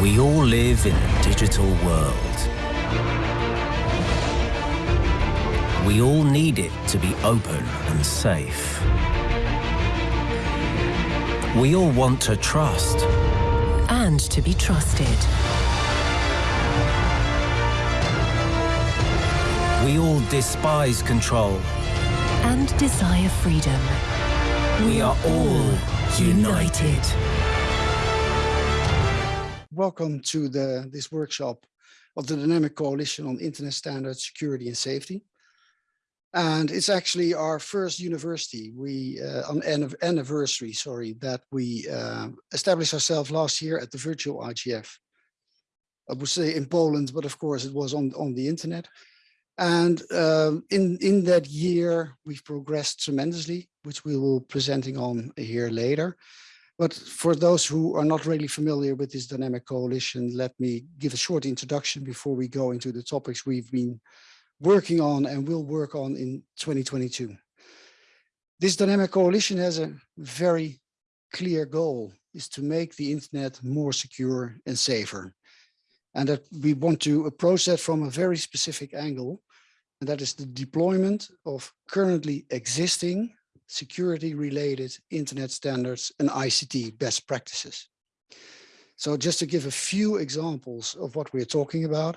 We all live in a digital world. We all need it to be open and safe. We all want to trust. And to be trusted. We all despise control. And desire freedom. We are all united. Welcome to the, this workshop of the Dynamic Coalition on Internet Standards, Security and Safety. And it's actually our first university, we uh, on anniversary, sorry, that we uh, established ourselves last year at the virtual IGF. I would say in Poland, but of course it was on, on the internet. And um, in, in that year, we've progressed tremendously, which we will presenting on here later. But for those who are not really familiar with this dynamic coalition, let me give a short introduction before we go into the topics we've been working on and will work on in 2022. This dynamic coalition has a very clear goal, is to make the internet more secure and safer. And that we want to approach that from a very specific angle, and that is the deployment of currently existing security related internet standards and ICT best practices. So just to give a few examples of what we're talking about,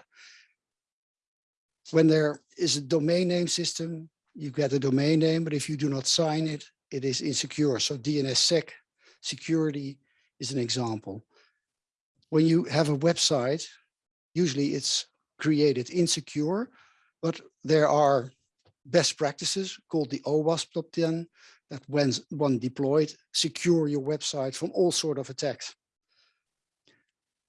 when there is a domain name system, you get a domain name, but if you do not sign it, it is insecure. So DNSSEC security is an example. When you have a website, usually it's created insecure, but there are best practices called the OWASP top 10 that when one deployed, secure your website from all sort of attacks.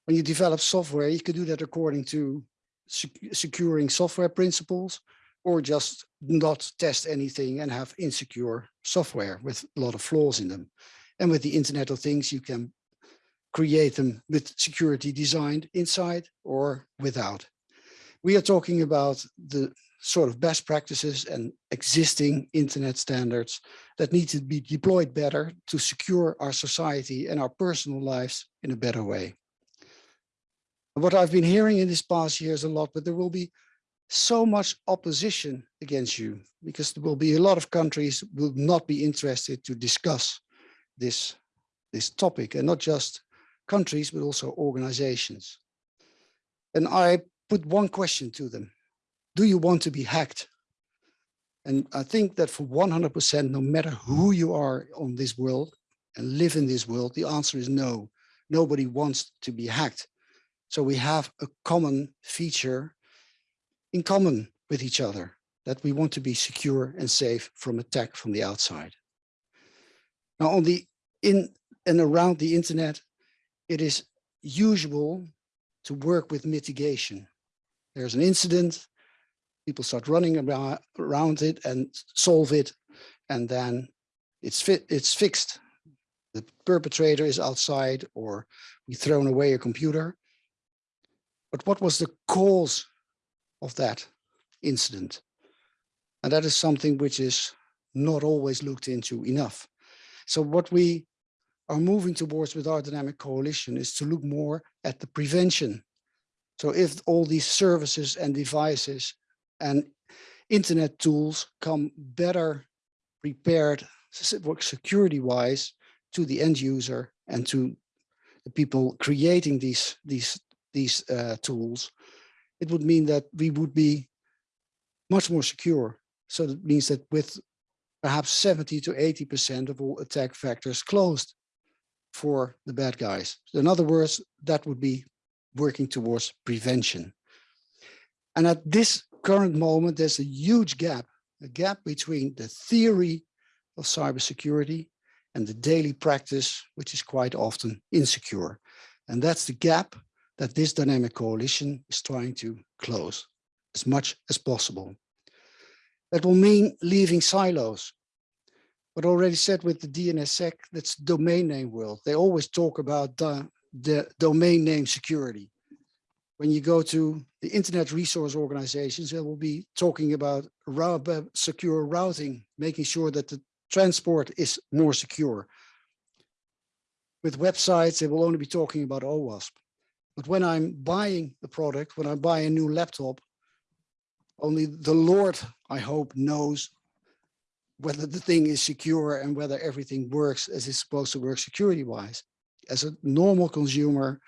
When you develop software, you can do that according to securing software principles or just not test anything and have insecure software with a lot of flaws in them. And with the Internet of Things, you can create them with security designed inside or without. We are talking about the sort of best practices and existing internet standards that need to be deployed better to secure our society and our personal lives in a better way. What I've been hearing in this past years a lot, but there will be so much opposition against you because there will be a lot of countries will not be interested to discuss this, this topic and not just countries, but also organizations. And I put one question to them. Do you want to be hacked? And I think that for 100%, no matter who you are on this world and live in this world, the answer is no. Nobody wants to be hacked. So we have a common feature in common with each other that we want to be secure and safe from attack from the outside. Now on the in and around the internet, it is usual to work with mitigation. There's an incident, people start running around, it and solve it, and then it's fit, it's fixed. The perpetrator is outside or we thrown away a computer. But what was the cause of that incident? And that is something which is not always looked into enough. So what we are moving towards with our dynamic coalition is to look more at the prevention. So if all these services and devices and internet tools come better prepared security wise to the end user and to the people creating these, these these uh, tools, it would mean that we would be much more secure. So that means that with perhaps 70 to 80% of all attack vectors closed for the bad guys. In other words, that would be working towards prevention. And at this current moment, there's a huge gap, a gap between the theory of cybersecurity and the daily practice, which is quite often insecure. And that's the gap that this dynamic coalition is trying to close as much as possible. That will mean leaving silos. I already said with the DNSSEC, that's domain name world. They always talk about the, the domain name security. When you go to the Internet Resource Organizations, they will be talking about secure routing, making sure that the transport is more secure. With websites, they will only be talking about OWASP. But when I'm buying the product, when I buy a new laptop, only the Lord, I hope, knows whether the thing is secure and whether everything works as it's supposed to work security wise. As a normal consumer,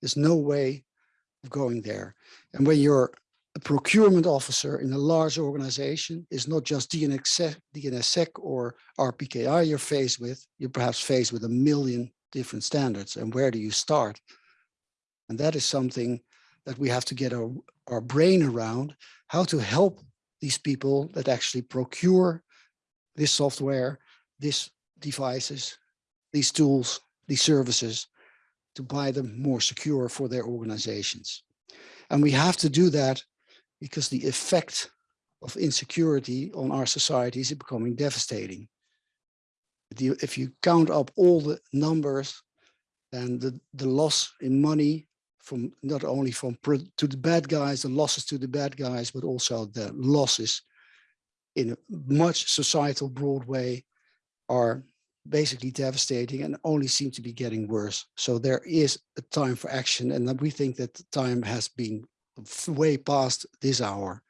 there's no way of going there. And when you're a procurement officer in a large organization, it's not just DNSSEC, DNSSEC or RPKI you're faced with, you're perhaps faced with a million different standards. And where do you start? And that is something that we have to get our, our brain around, how to help these people that actually procure this software, these devices, these tools, these services, to buy them more secure for their organizations. And we have to do that because the effect of insecurity on our societies is becoming devastating. If you count up all the numbers, then the, the loss in money from not only from to the bad guys, the losses to the bad guys, but also the losses in a much societal broad way are basically devastating and only seem to be getting worse. So there is a time for action and we think that the time has been way past this hour.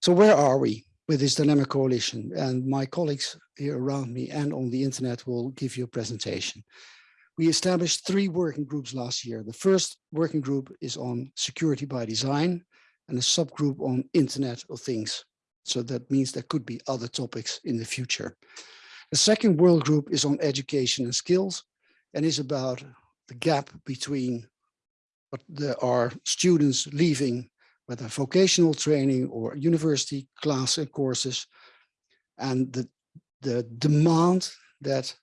So where are we with this dynamic coalition? And my colleagues here around me and on the internet will give you a presentation. We established three working groups last year. The first working group is on security by design and a subgroup on Internet of Things. So that means there could be other topics in the future. The second world group is on education and skills and is about the gap between what there are students leaving whether vocational training or university class and courses and the, the demand that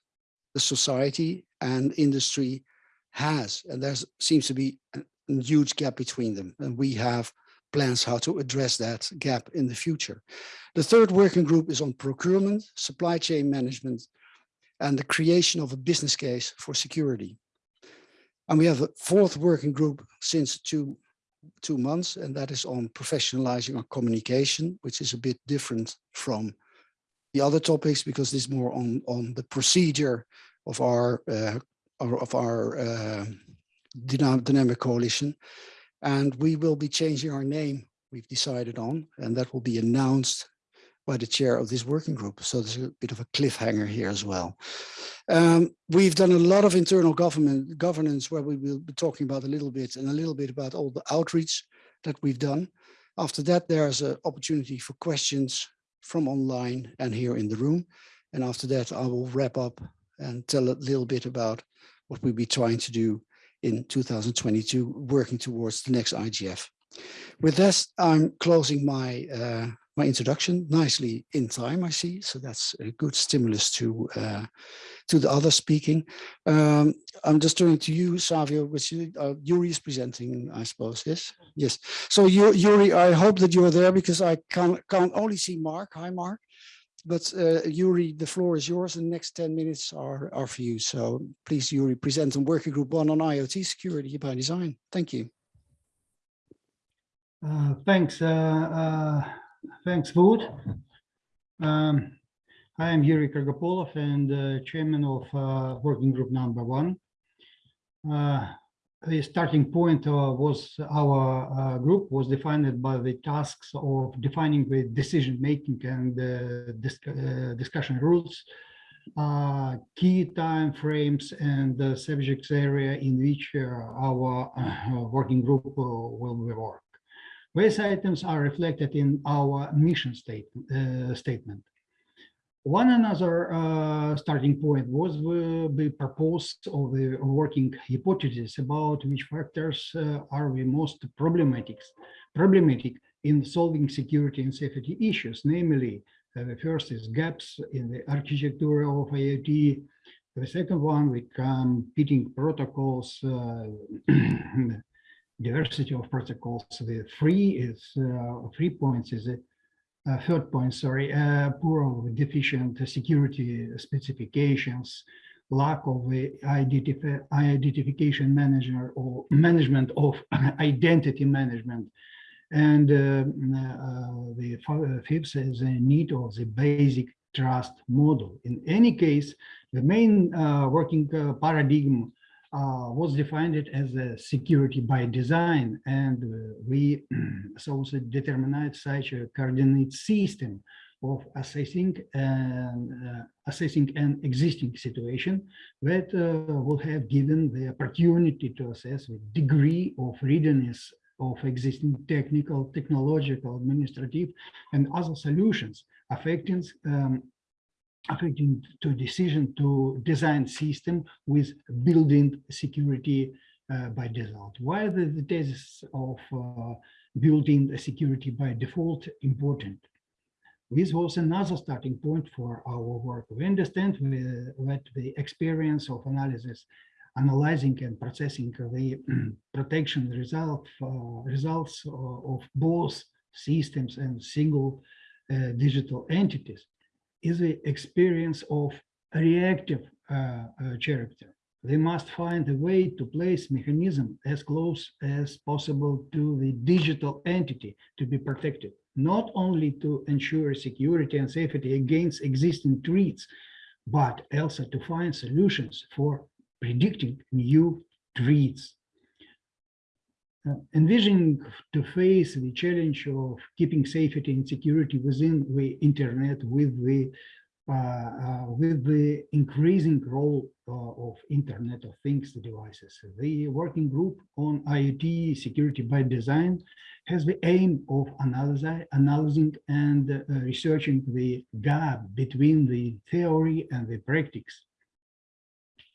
the society and industry has. And there seems to be a huge gap between them. And we have plans how to address that gap in the future. The third working group is on procurement, supply chain management, and the creation of a business case for security. And we have a fourth working group since two, two months, and that is on professionalizing our communication, which is a bit different from the other topics because this is more on, on the procedure of our, uh, of our uh, dynamic coalition. And we will be changing our name, we've decided on, and that will be announced by the chair of this working group. So there's a bit of a cliffhanger here as well. Um, we've done a lot of internal government governance where we will be talking about a little bit and a little bit about all the outreach that we've done. After that, there's an opportunity for questions from online and here in the room. And after that, I will wrap up and tell a little bit about what we'll be trying to do in 2022, working towards the next IGF. With this, I'm closing my uh, my introduction nicely in time, I see. So that's a good stimulus to uh, to the other speaking. Um, I'm just turning to you, Savio, which uh, Yuri is presenting, I suppose. Yes, yes. So you, Yuri, I hope that you're there because I can can't only see Mark. Hi, Mark but uh, Yuri, the floor is yours. The next 10 minutes are, are for you. So please, Yuri, present on Working Group 1 on IoT Security by Design. Thank you. Uh, thanks, uh, uh thanks, Wout. Um, I am Yuri Kargapolov and uh, chairman of uh, Working Group Number 1 the starting point uh, was our uh, group was defined by the tasks of defining the decision making and uh, dis discussion rules, key time frames and the subjects area in which our working group will work. These items are reflected in our mission state, uh, statement. One another uh, starting point was the, the purpose of the working hypothesis about which factors uh, are the most problematic, problematic in solving security and safety issues. Namely, uh, the first is gaps in the architecture of IoT. The second one, with competing protocols, uh, diversity of protocols. The three is uh, three points is uh, third point, sorry, uh, poor or deficient security specifications, lack of the identif identification manager or management of identity management. And uh, uh, the fifth is a need of the basic trust model. In any case, the main uh, working paradigm uh, was defined as a security by design, and uh, we also determined such a coordinate system of assessing and uh, assessing an existing situation that uh, will have given the opportunity to assess the degree of readiness of existing technical, technological, administrative, and other solutions affecting um, affecting to decision to design system with building security uh, by default. Why the, the thesis of uh, building security by default important? This was another starting point for our work. We understand that the experience of analysis, analyzing and processing the protection result, uh, results of both systems and single uh, digital entities is the experience of reactive uh, uh, character. They must find a way to place mechanism as close as possible to the digital entity to be protected, not only to ensure security and safety against existing threats, but also to find solutions for predicting new threats. Uh, envisioning to face the challenge of keeping safety and security within the internet with the uh, uh, with the increasing role uh, of Internet of Things devices. The working group on IoT security by design has the aim of analyzing and uh, researching the gap between the theory and the practice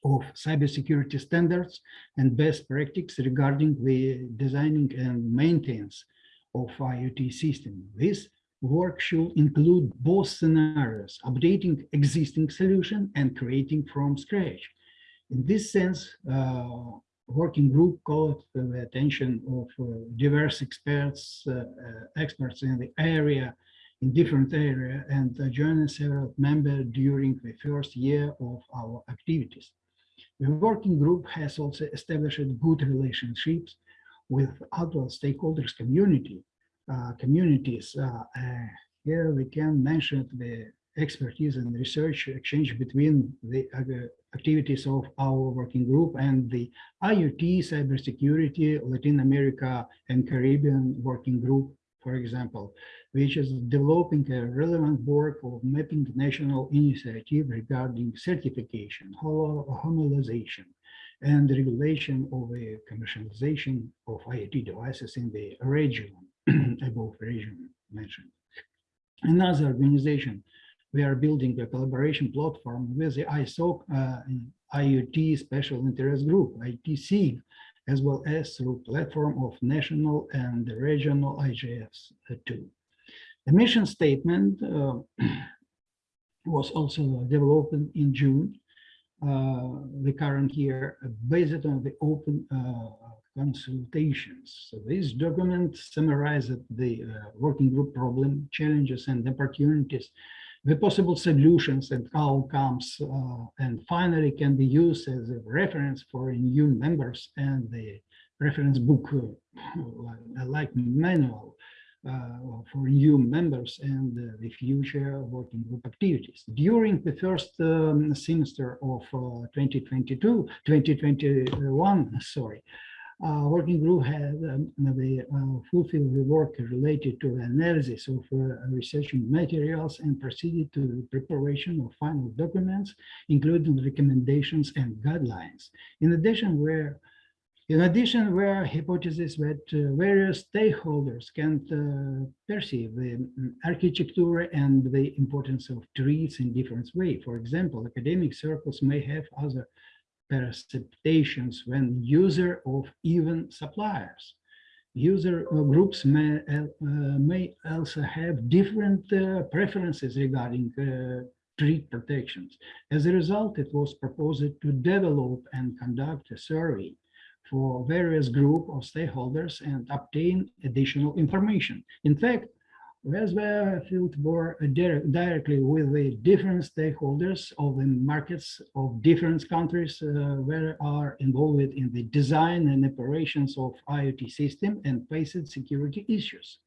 of cybersecurity standards and best practice regarding the designing and maintenance of IoT system. This work should include both scenarios, updating existing solution and creating from scratch. In this sense, uh, working group called the attention of uh, diverse experts, uh, uh experts in the area, in different area, and joined several members during the first year of our activities. The working group has also established good relationships with other stakeholders community, uh, communities. Uh, uh, here we can mention the expertise and research exchange between the activities of our working group and the IoT, cybersecurity, Latin America and Caribbean working group, for example which is developing a relevant work of mapping national initiative regarding certification, homologation, and regulation of the commercialization of IoT devices in the region, above region mentioned. Another organization, we are building a collaboration platform with the ISOC uh, IoT Special Interest Group, ITC, as well as through platform of national and regional IGFs uh, too. The mission statement uh, was also developed in June, uh, the current year, based on the open uh, consultations. So this document summarizes the uh, working group problem, challenges and opportunities, the possible solutions and outcomes, uh, and finally can be used as a reference for new members and the reference book, uh, like manual uh, for new members and uh, the future working group activities. During the first um, semester of uh, 2022, 2021, sorry, uh, working group had um, the uh, fulfilled the work related to the analysis of uh, research materials and proceeded to the preparation of final documents, including recommendations and guidelines. In addition, where in addition, were hypotheses that uh, various stakeholders can uh, perceive the mm, architecture and the importance of trees in different way. For example, academic circles may have other perceptions when user of even suppliers. User groups may, uh, may also have different uh, preferences regarding uh, tree protections. As a result, it was proposed to develop and conduct a survey for various group of stakeholders and obtain additional information. In fact, Field work directly with the different stakeholders of the markets of different countries uh, where are involved in the design and operations of IoT system and faced security issues.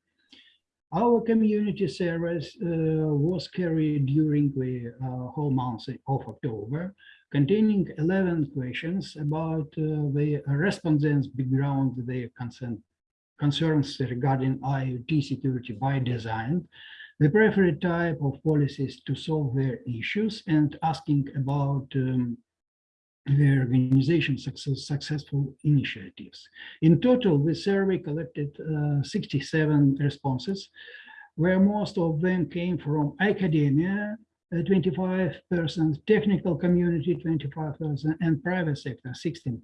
Our community service uh, was carried during the uh, whole month of October containing 11 questions about uh, the respondents' background, their consent, concerns regarding IoT security by design, the preferred type of policies to solve their issues, and asking about um, their organization success, successful initiatives. In total, the survey collected uh, 67 responses, where most of them came from academia, 25%, technical community, 25%, and private sector, 16%.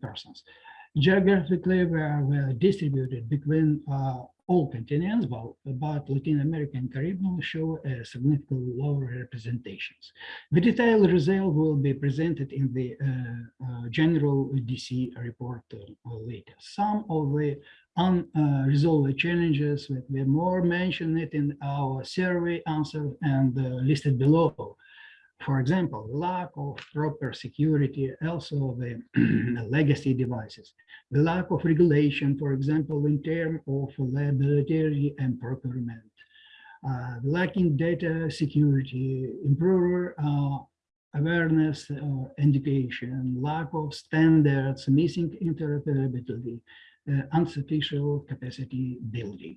Geographically, we are well distributed between uh, all continents, but, but Latin America and Caribbean show a significantly lower representations. The detailed result will be presented in the uh, uh, general DC report uh, later. Some of the unresolved challenges that we more mentioned it in our survey answer and uh, listed below. For example, lack of proper security, also the legacy devices, the lack of regulation, for example, in terms of liability and procurement, uh, lacking data security, improver uh, awareness, uh, education, lack of standards, missing interoperability, uh, insufficient capacity building.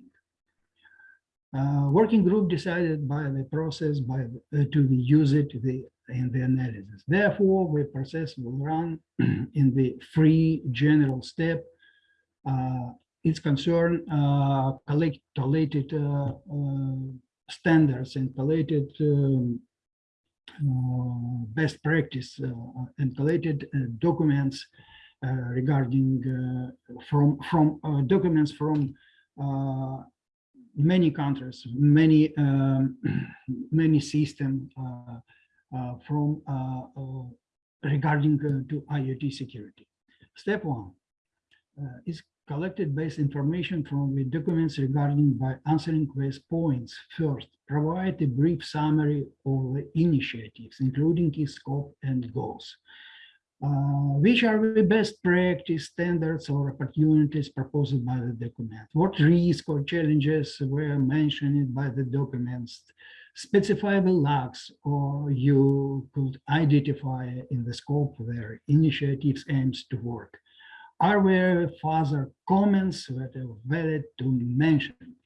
Uh, working group decided by the process by uh, to use it the, in the analysis. Therefore, the process will run in the free general step. Uh, it's concerned uh, collect, collated uh, standards and collated um, best practice and collated documents regarding from from documents from many countries, many um, many systems uh, uh, from uh, regarding to IoT security. Step one is collected based information from the documents regarding by answering quest points. First, provide a brief summary of the initiatives, including its scope and goals. Uh, which are the best practice standards or opportunities proposed by the document? What risks or challenges were mentioned by the documents? Specify the lacks or you could identify in the scope where initiatives aims to work. Are there further comments that are valid to mention?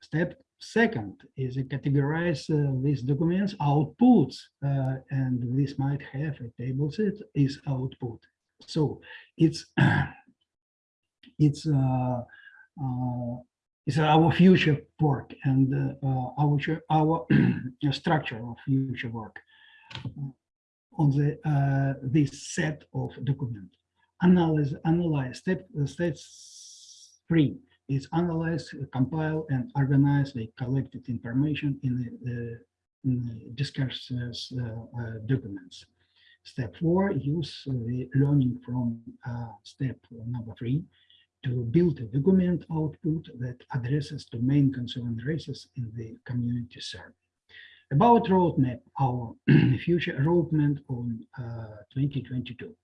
Step Second is to categorize uh, these documents outputs, uh, and this might have a table set is output. So it's it's uh, uh, it's our future work and uh, our our structure of future work on the uh, this set of documents. Analyze analyze step step three is analyze, compile, and organize the collected information in the, in the discourses uh, uh, documents. Step four, use the learning from uh, step number three to build a document output that addresses the main concern races in the community survey. About roadmap, our future roadmap on uh, 2022.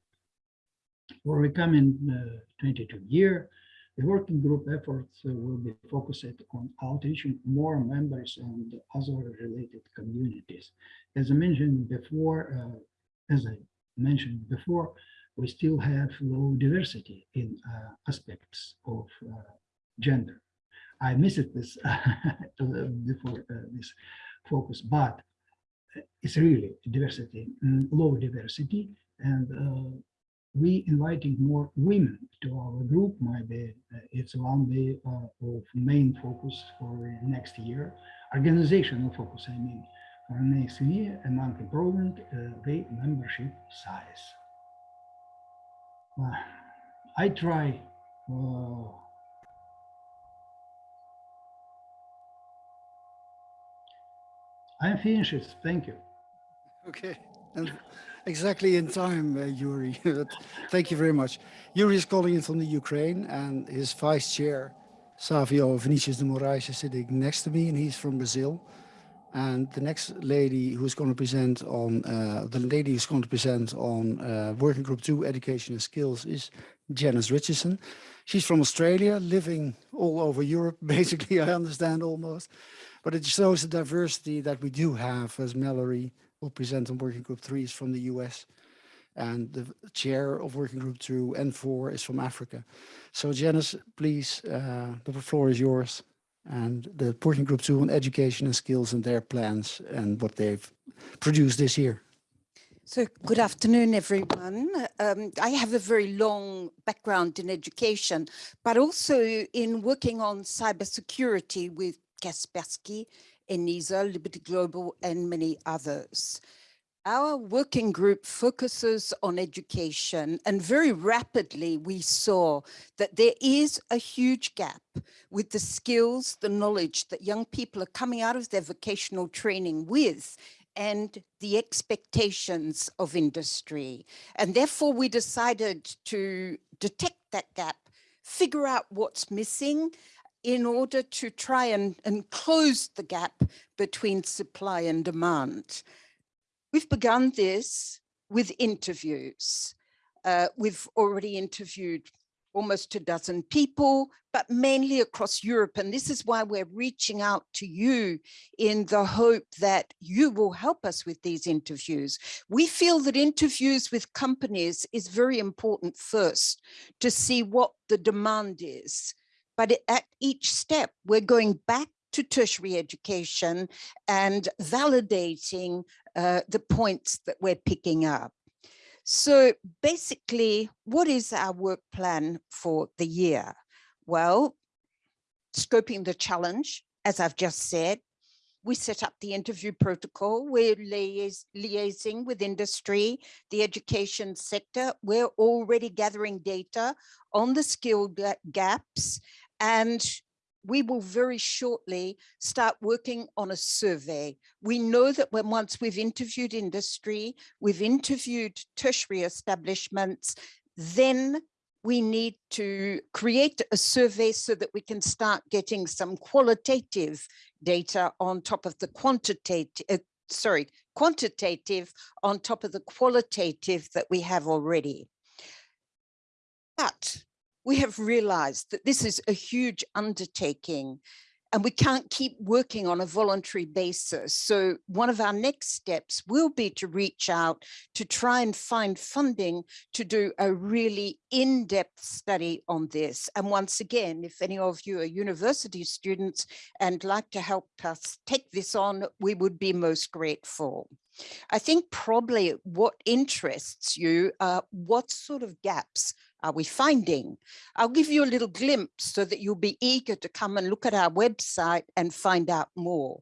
For the coming uh, 22 year, the working group efforts uh, will be focused on outreaching more members and other related communities. As I mentioned before, uh, as I mentioned before, we still have low diversity in uh, aspects of uh, gender. I missed this before uh, this focus, but it's really diversity, mm, low diversity, and uh, we inviting more women to our group maybe uh, it's one day uh, of main focus for next year organizational focus i mean. For next year among improvement uh, the membership size. Uh, i try uh, i'm finished thank you. Okay exactly in time, uh, Yuri. Thank you very much. Yuri is calling in from the Ukraine and his vice chair, Savio Vinicius de Moraes, is sitting next to me and he's from Brazil. And the next lady who's going to present on, uh, the lady who's going to present on uh, Working Group 2 Education and Skills is Janice Richardson. She's from Australia, living all over Europe, basically, I understand almost. But it shows the diversity that we do have, as Mallory will present on working group three is from the US. and the chair of working group two and four is from Africa. So Janice, please, uh, the floor is yours. And the working group two on education and skills and their plans and what they've produced this year. So good afternoon, everyone. Um, I have a very long background in education, but also in working on cybersecurity with Kaspersky, ENISA, Liberty Global, and many others. Our working group focuses on education and very rapidly we saw that there is a huge gap with the skills, the knowledge that young people are coming out of their vocational training with and the expectations of industry. And therefore we decided to detect that gap, figure out what's missing in order to try and, and close the gap between supply and demand. We've begun this with interviews. Uh, we've already interviewed almost a dozen people, but mainly across Europe. And this is why we're reaching out to you in the hope that you will help us with these interviews. We feel that interviews with companies is very important first to see what the demand is. But at each step, we're going back to tertiary education and validating uh, the points that we're picking up. So basically, what is our work plan for the year? Well, scoping the challenge, as I've just said, we set up the interview protocol. We're liais liaising with industry, the education sector. We're already gathering data on the skill gaps and we will very shortly start working on a survey. We know that when once we've interviewed industry, we've interviewed tertiary establishments, then we need to create a survey so that we can start getting some qualitative data on top of the quantitative, uh, sorry, quantitative on top of the qualitative that we have already. But we have realized that this is a huge undertaking and we can't keep working on a voluntary basis. So one of our next steps will be to reach out to try and find funding to do a really in-depth study on this. And once again, if any of you are university students and like to help us take this on, we would be most grateful. I think probably what interests you, uh, what sort of gaps Uh, are we finding? I'll give you a little glimpse so that you'll be eager to come and look at our website and find out more.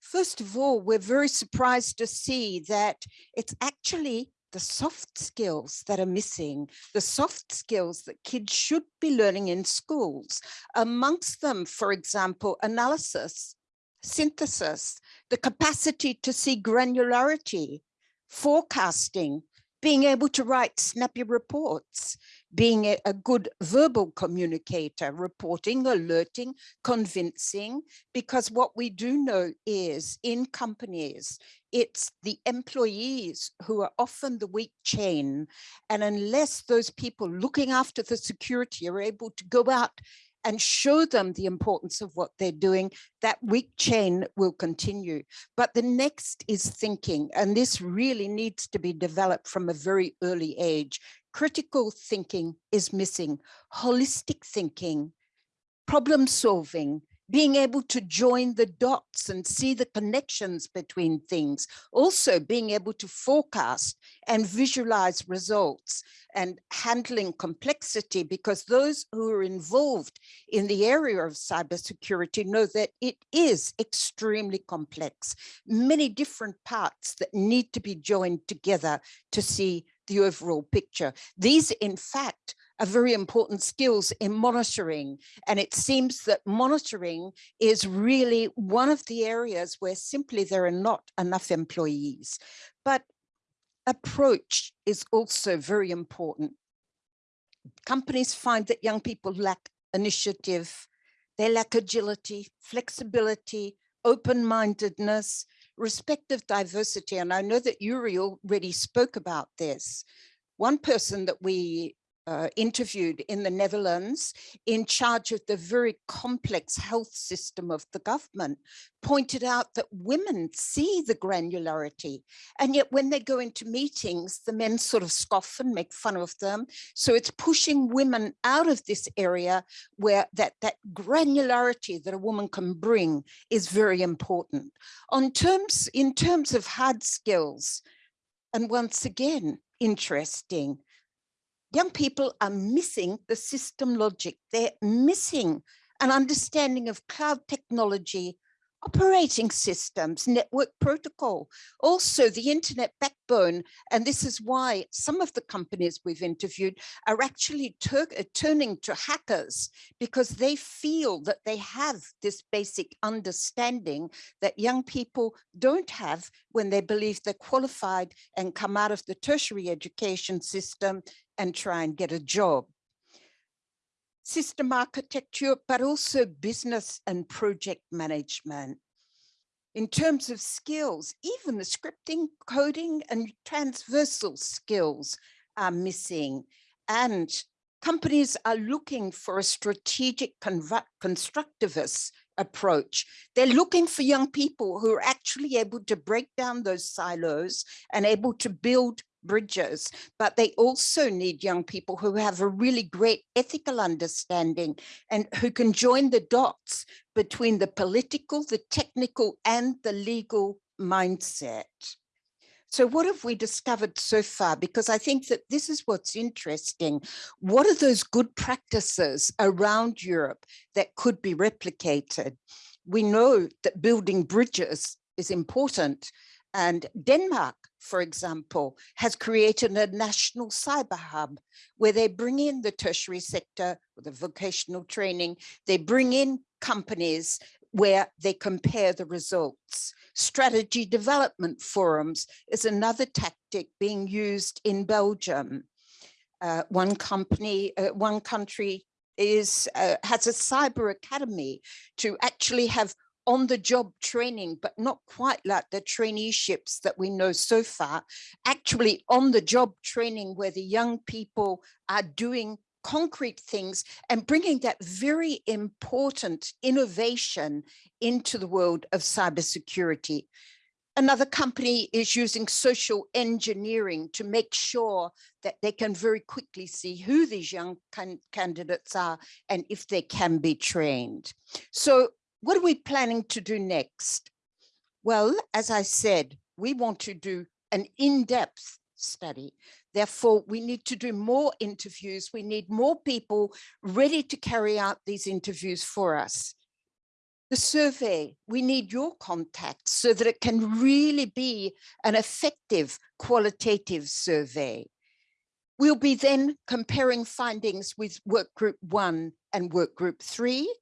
First of all, we're very surprised to see that it's actually the soft skills that are missing, the soft skills that kids should be learning in schools. Amongst them, for example, analysis, synthesis, the capacity to see granularity, forecasting, being able to write snappy reports, being a, a, good verbal communicator, reporting, alerting, convincing, because what we do know is in companies, it's the employees who are often the weak chain. And unless those people looking after the security are able to go out and show them the importance of what they're doing, that weak chain will continue. But the next is thinking, and this really needs to be developed from a very early age. Critical thinking is missing, holistic thinking, problem solving, being able to join the dots and see the connections between things, also being able to forecast and visualize results and handling complexity because those who are involved in the area of cybersecurity know that it is extremely complex, many different parts that need to be joined together to see the overall picture. These, in fact, are very important skills in monitoring. And it seems that monitoring is really one of the areas where simply there are not enough employees. But approach is also very important. Companies find that young people lack initiative, they lack agility, flexibility, open-mindedness, respective diversity. And I know that Yuri already spoke about this. One person that we uh, interviewed in the Netherlands in charge of the very complex health system of the government pointed out that women see the granularity. And yet when they go into meetings the men sort of scoff and make fun of them. So it's pushing women out of this area where that that granularity that a woman can bring is very important. On terms in terms of hard skills and once again interesting young people are missing the system logic. They're missing an understanding of cloud technology, operating systems, network protocol, also the internet backbone. And this is why some of the companies we've interviewed are actually uh, turning to hackers because they feel that they have this basic understanding that young people don't have when they believe they're qualified and come out of the tertiary education system and try and get a job. System architecture, but also business and project management. In terms of skills, even the scripting, coding and transversal skills are missing. And companies are looking for a strategic constructivist approach. They're looking for young people who are actually able to break down those silos and able to build bridges, but they also need young people who have a really great ethical understanding and who can join the dots between the political, the technical and the legal mindset. So what have we discovered so far? Because I think that this is what's interesting. What are those good practices around Europe that could be replicated? We know that building bridges is important and Denmark for example, has created a national cyber hub where they bring in the tertiary sector with the vocational training, they bring in companies where they compare the results. Strategy development forums is another tactic being used in Belgium. Uh, one company, uh, one country is uh, has a cyber academy to actually have on the job training, but not quite like the traineeships that we know so far, actually on the job training where the young people are doing concrete things and bringing that very important innovation into the world of cybersecurity. Another company is using social engineering to make sure that they can very quickly see who these young can candidates are and if they can be trained. So what are we planning to do next? Well, as I said, we want to do an in-depth study. Therefore, we need to do more interviews. We need more people ready to carry out these interviews for us. The survey, we need your contacts so that it can really be an effective qualitative survey. We'll be then comparing findings with work group one and work group three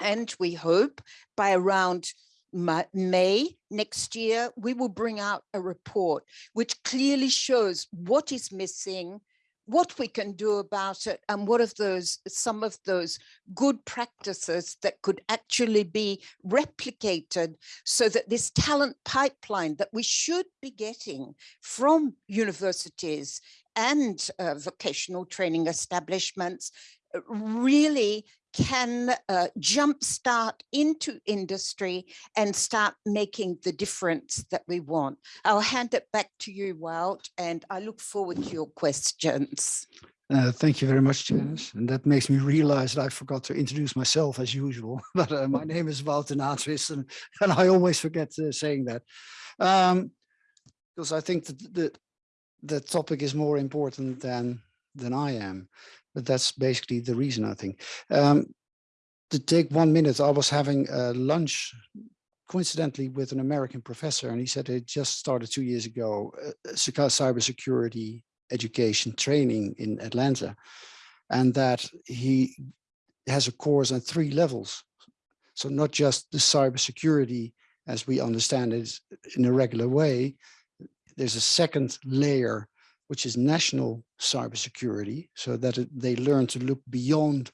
and we hope by around May next year, we will bring out a report which clearly shows what is missing, what we can do about it, and what of those, some of those good practices that could actually be replicated so that this talent pipeline that we should be getting from universities and uh, vocational training establishments uh, really can uh, jumpstart into industry and start making the difference that we want. I'll hand it back to you, Wout, and I look forward to your questions. Uh, thank you very much, Janice. And that makes me realize that I forgot to introduce myself as usual. But uh, my name is Wout de Natris, and, and I always forget uh, saying that. Um, because I think that the, the topic is more important than than I am. But that's basically the reason I think. Um, to take one minute, I was having lunch coincidentally with an American professor, and he said it just started two years ago, uh, cybersecurity education training in Atlanta, and that he has a course on three levels. So not just the cybersecurity as we understand it in a regular way, there's a second layer which is national cybersecurity, so that they learn to look beyond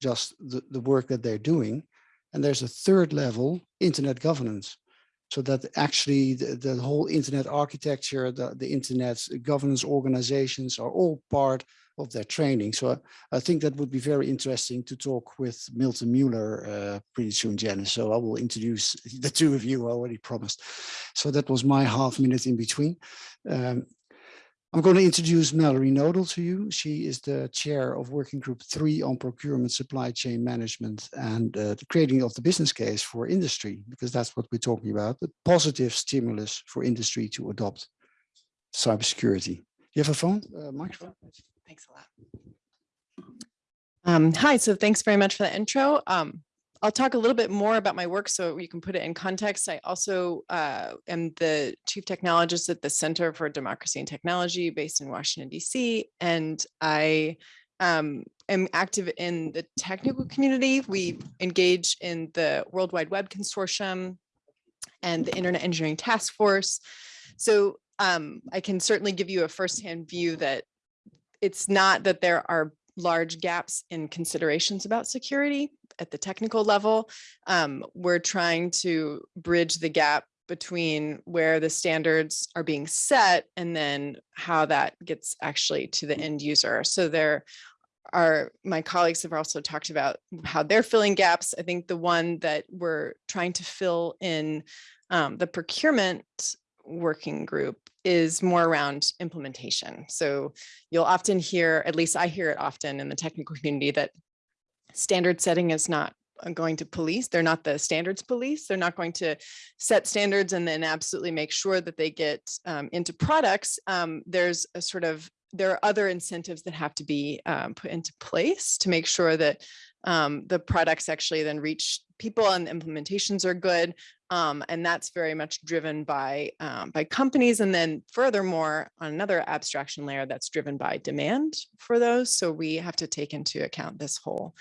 just the, the work that they're doing. And there's a third level, internet governance, so that actually the, the whole internet architecture, the, the internet governance organizations are all part of their training. So I, I think that would be very interesting to talk with Milton Mueller uh, pretty soon, Janice. So I will introduce the two of you I already promised. So that was my half minute in between. Um, I'm going to introduce Mallory Knodel to you. She is the chair of working group three on procurement, supply chain management and uh, the creating of the business case for industry, because that's what we're talking about, the positive stimulus for industry to adopt cybersecurity. Do you have a phone, uh, microphone? Thanks a lot. Um, hi, so thanks very much for the intro. Um, I'll talk a little bit more about my work so you can put it in context. I also uh, am the chief technologist at the Center for Democracy and Technology based in Washington, DC. And I um, am active in the technical community. We engage in the World Wide Web Consortium and the Internet Engineering Task Force. So um, I can certainly give you a firsthand view that it's not that there are large gaps in considerations about security at the technical level. Um, we're trying to bridge the gap between where the standards are being set and then how that gets actually to the end user. So there are, my colleagues have also talked about how they're filling gaps. I think the one that we're trying to fill in um, the procurement working group is more around implementation. So you'll often hear, at least I hear it often in the technical community that standard setting is not uh, going to police. They're not the standards police. They're not going to set standards and then absolutely make sure that they get um, into products. Um, there's a sort of, there are other incentives that have to be um, put into place to make sure that um, the products actually then reach people and the implementations are good. Um, and that's very much driven by, um, by companies. And then furthermore, on another abstraction layer that's driven by demand for those. So we have to take into account this whole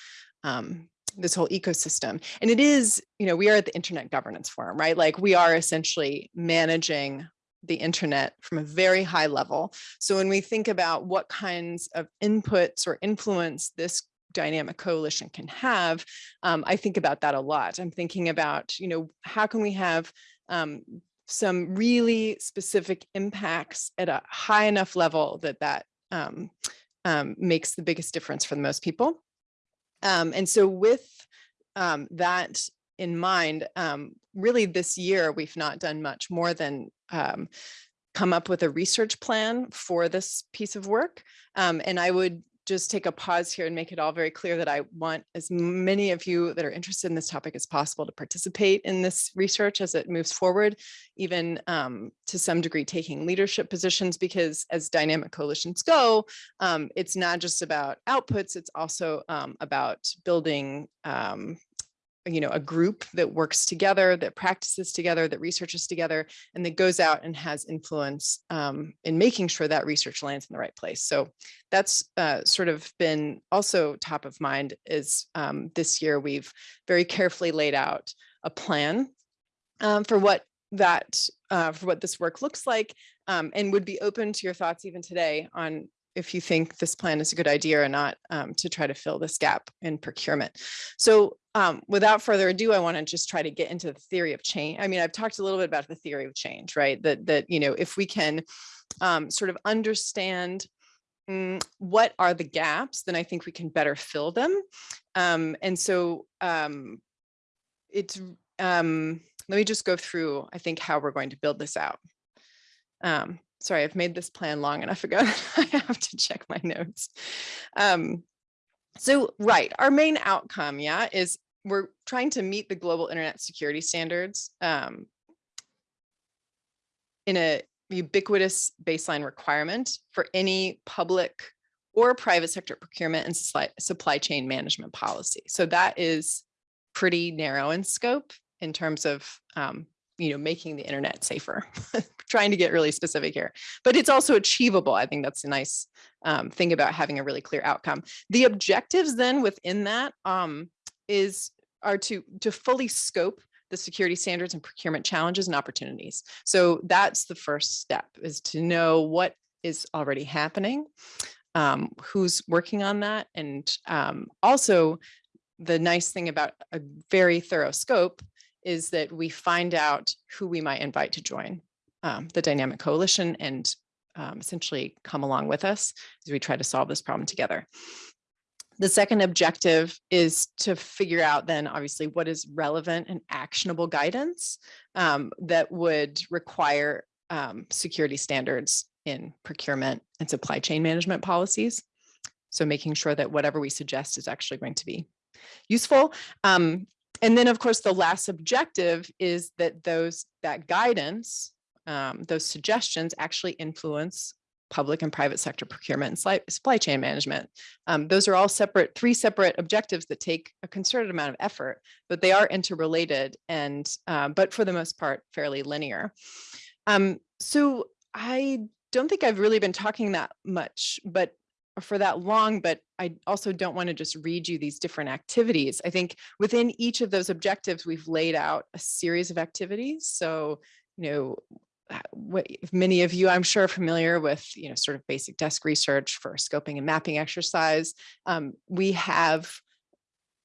um, this whole ecosystem. And it is, you know, we are at the Internet Governance Forum, right? Like we are essentially managing the internet from a very high level. So when we think about what kinds of inputs or influence this dynamic coalition can have, um, I think about that a lot. I'm thinking about, you know, how can we have um, some really specific impacts at a high enough level that that um, um makes the biggest difference for the most people. Um, and so with um, that in mind, really this year, we've not done much more than come up with a research plan for this piece of work. and I would just take a pause here and make it all very clear that I want as many of you that are interested in this topic as possible to participate in this research as it moves forward, even um, to some degree taking leadership positions, because as dynamic coalitions go, um, it's not just about outputs, it's also um, about building um, you know, a group that works together, that practices together, that researches together, and that goes out and has influence um, in making sure that research lands in the right place. So that's uh, sort of been also top of mind is um, this year we've very carefully laid out a plan um, for what that uh, for what this work looks like um, and would be open to your thoughts even today on if you think this plan is a good idea or not um, to try to fill this gap in procurement. So um, without further ado, I want to just try to get into the theory of change. I mean, I've talked a little bit about the theory of change, right? That, that you know, if we can um, sort of understand mm, what are the gaps, then I think we can better fill them. Um, and so um, it's, um, let me just go through, I think, how we're going to build this out. Sorry, I've made this plan long enough ago. I have to check my notes. Um, so, right, our main outcome, yeah, is we're trying to meet the global internet security standards um, in a ubiquitous baseline requirement for any public or private sector procurement and supply, supply chain management policy. So that is pretty narrow in scope in terms of um, you know, making the internet safer, trying to get really specific here, but it's also achievable. I think that's a nice um, thing about having a really clear outcome. The objectives then within that um, is are to to fully scope the security standards and procurement challenges and opportunities. So that's the first step is to know what is already happening, um, who's working on that, and um, also the nice thing about a very thorough scope is that we find out who we might invite to join um, the dynamic coalition and um, essentially come along with us as we try to solve this problem together. The second objective is to figure out then obviously what is relevant and actionable guidance um, that would require um, security standards in procurement and supply chain management policies. So making sure that whatever we suggest is actually going to be useful. Um, and then of course, the last objective is that those that guidance, um, those suggestions actually influence public and private sector procurement and supply, chain management. Um, those are all separate, three separate objectives that take a concerted amount of effort, but they are interrelated and, uh, but for the most part, fairly linear. Um, so I don't think I've really been talking that much, but for that long, but I also don't want to just read you these different activities. I think within each of those objectives, we've laid out a series of activities. So, you know, uh, what many of you I'm sure are familiar with, you know, sort of basic desk research for scoping and mapping exercise. Um, we have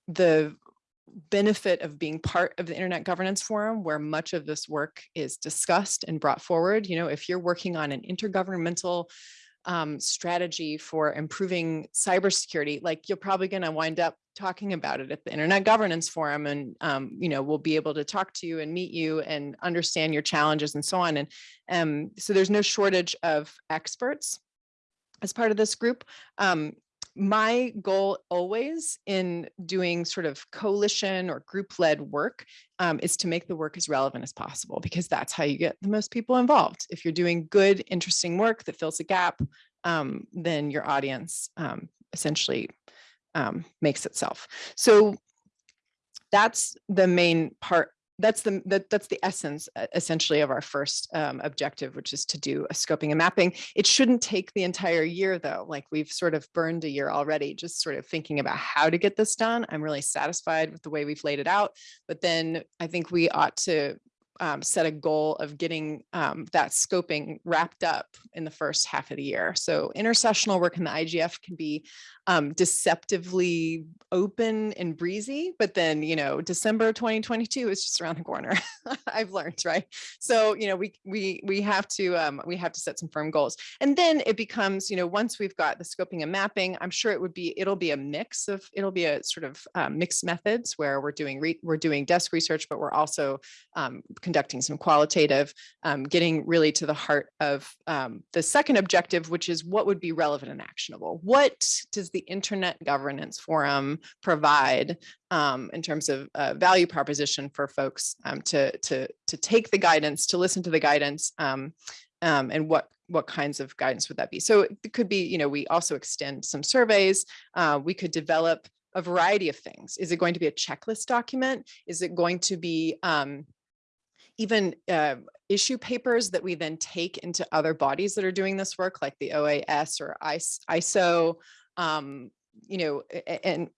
the benefit of being part of the Internet Governance Forum, where much of this work is discussed and brought forward. You know, if you're working on an intergovernmental um, strategy for improving cybersecurity, like you're probably going to wind up talking about it at the Internet Governance Forum, and um, you know we'll be able to talk to you and meet you and understand your challenges and so on. And um, so there's no shortage of experts as part of this group. Um, my goal always in doing sort of coalition or group led work um, is to make the work as relevant as possible because that's how you get the most people involved. If you're doing good, interesting work that fills a gap, um, then your audience um, essentially um, makes itself. So that's the main part that's the that, that's the essence essentially of our first um, objective, which is to do a scoping and mapping. It shouldn't take the entire year though. Like we've sort of burned a year already, just sort of thinking about how to get this done. I'm really satisfied with the way we've laid it out, but then I think we ought to um, set a goal of getting um, that scoping wrapped up in the first half of the year. So intersessional work in the IGF can be um, deceptively open and breezy, but then, you know, December 2022 is just around the corner. I've learned, right? So, you know, we, we, we have to, um, we have to set some firm goals. And then it becomes, you know, once we've got the scoping and mapping, I'm sure it would be, it'll be a mix of, it'll be a sort of um, mixed methods where we're doing, we're doing desk research, but we're also um, conducting some qualitative, um, getting really to the heart of um, the second objective, which is what would be relevant and actionable. What does the Internet Governance Forum provide um, in terms of uh, value proposition for folks um, to, to, to take the guidance, to listen to the guidance, um, um, and what what kinds of guidance would that be? So it could be, you know, we also extend some surveys. Uh, we could develop a variety of things. Is it going to be a checklist document? Is it going to be um, even uh, issue papers that we then take into other bodies that are doing this work, like the OAS or ISO, um, you know, and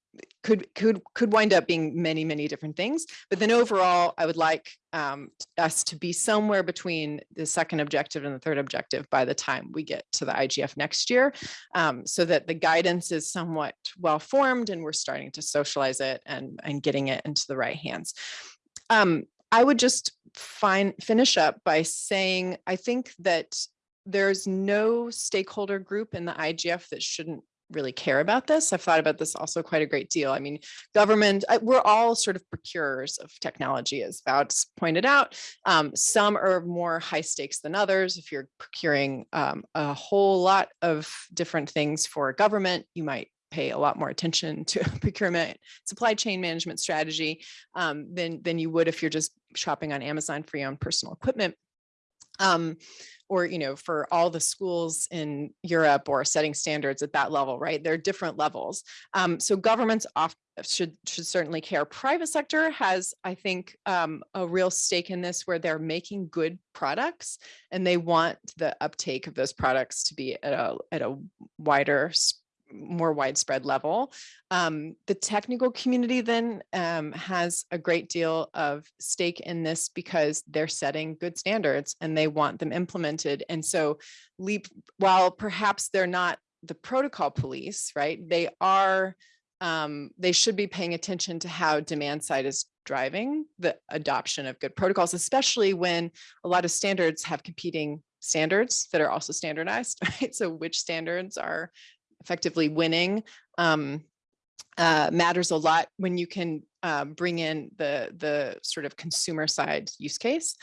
could could could wind up being many many different things but then overall i would like um, us to be somewhere between the second objective and the third objective by the time we get to the igf next year um, so that the guidance is somewhat well formed and we're starting to socialize it and and getting it into the right hands. Um, I would just fine, finish up by saying, I think that there's no stakeholder group in the IGF that shouldn't really care about this. I've thought about this also quite a great deal. I mean, government, we're all sort of procurers of technology, as Wout's pointed out. Um, some are more high stakes than others. If you're procuring um, a whole lot of different things for government, you might pay a lot more attention to procurement supply chain management strategy um, than, than you would if you're just shopping on Amazon for your own personal equipment. Um, or, you know, for all the schools in Europe or setting standards at that level, right? There are different levels. Um, so governments off should should certainly care. Private sector has, I think, um, a real stake in this where they're making good products and they want the uptake of those products to be at a, at a wider more widespread level. Um, the technical community then um, has a great deal of stake in this because they're setting good standards and they want them implemented. And so LEAP, while perhaps they're not the protocol police, right, they are, um, they should be paying attention to how demand side is driving the adoption of good protocols, especially when a lot of standards have competing standards that are also standardized, right? So which standards are effectively winning um, uh, matters a lot when you can uh, bring in the the sort of consumer side use case.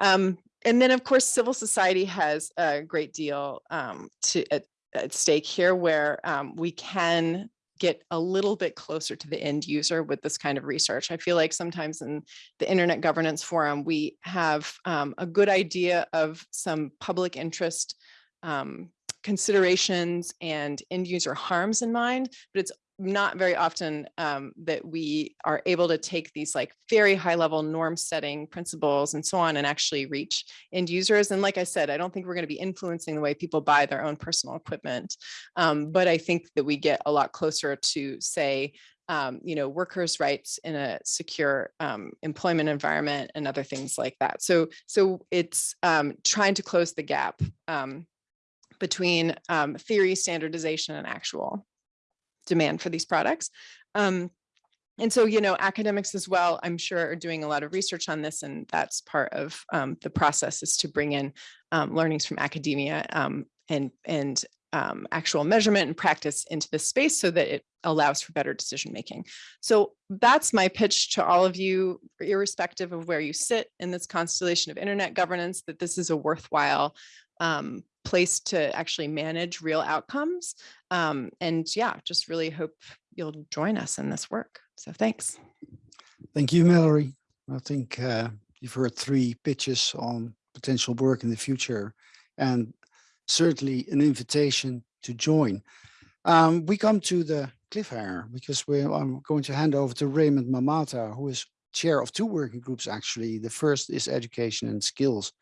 Um, and then of course, civil society has a great deal um, to at, at stake here where um, we can get a little bit closer to the end user with this kind of research. I feel like sometimes in the Internet Governance Forum, we have um, a good idea of some public interest um, considerations and end user harms in mind, but it's not very often um, that we are able to take these like very high level norm setting principles and so on and actually reach end users. And like I said, I don't think we're going to be influencing the way people buy their own personal equipment. Um, but I think that we get a lot closer to say, um, you know, workers' rights in a secure um, employment environment and other things like that. So, so it's um, trying to close the gap um, between um, theory, standardization, and actual demand for these products. Um, and so, you know, academics as well, I'm sure are doing a lot of research on this, and that's part of um, the process is to bring in um, learnings from academia um, and, and um, actual measurement and practice into this space so that it allows for better decision making. So that's my pitch to all of you, irrespective of where you sit in this constellation of internet governance, that this is a worthwhile um, place to actually manage real outcomes. Um, and yeah, just really hope you'll join us in this work. So thanks. Thank you, Mallory. I think uh, you've heard three pitches on potential work in the future and certainly an invitation to join. Um, we come to the cliffhanger because I'm going to hand over to Raymond Mamattah, who is chair of two working groups actually. The first is education and skills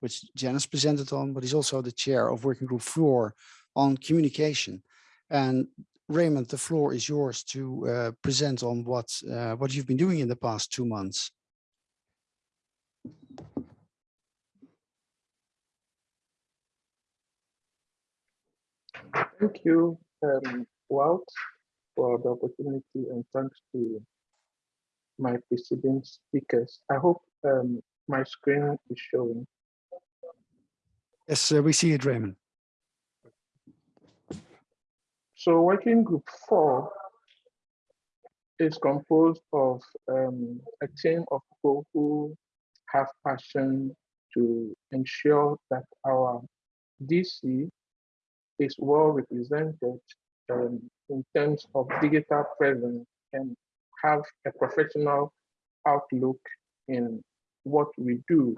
which Janice presented on, but he's also the chair of working group four on communication. And Raymond, the floor is yours to uh, present on what, uh, what you've been doing in the past two months. Thank you, um, Wout, for the opportunity and thanks to my preceding speakers. I hope um, my screen is showing. Yes, we see it, Raymond. So working group four is composed of um, a team of people who have passion to ensure that our DC is well represented um, in terms of digital presence and have a professional outlook in what we do.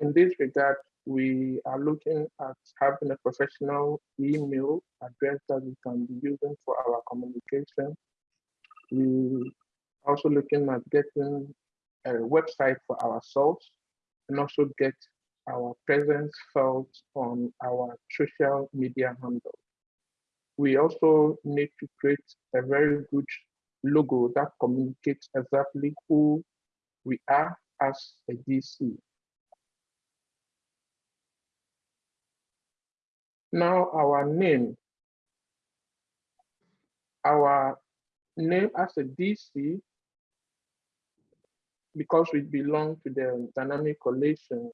In this regard, we are looking at having a professional email address that we can be using for our communication. We also looking at getting a website for ourselves and also get our presence felt on our social media handle. We also need to create a very good logo that communicates exactly who we are as a DC. Now our name, our name as a DC, because we belong to the dynamic coalition,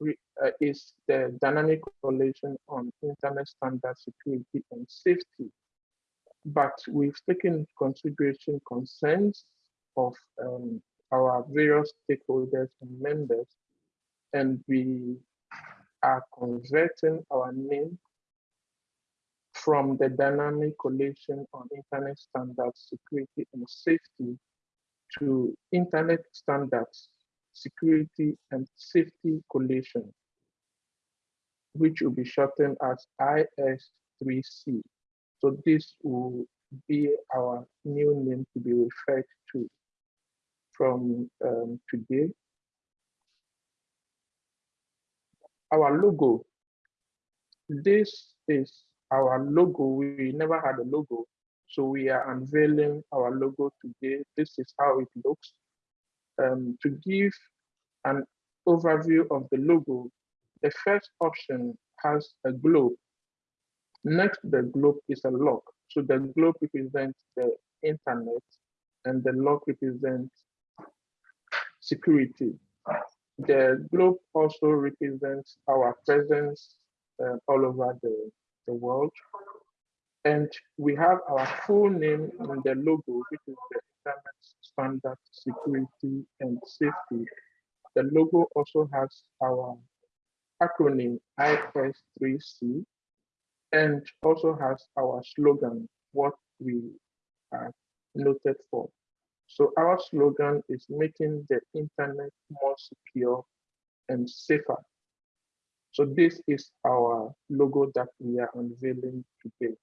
we, uh, is the dynamic coalition on internet standard security and safety. But we've taken consideration concerns of um, our various stakeholders and members, and we are converting our name from the dynamic coalition on internet standards, security and safety to internet standards, security and safety coalition, which will be shortened as IS3C. So this will be our new name to be referred to from um, today our logo. This is our logo. We never had a logo. So we are unveiling our logo today. This is how it looks. Um, to give an overview of the logo, the first option has a globe. Next the globe is a lock. So the globe represents the internet and the lock represents security. The globe also represents our presence uh, all over the, the world. And we have our full name in the logo, which is the Internet Standard Security and Safety. The logo also has our acronym IS3C and also has our slogan, what we are noted for. So our slogan is making the internet more secure and safer. So this is our logo that we are unveiling today.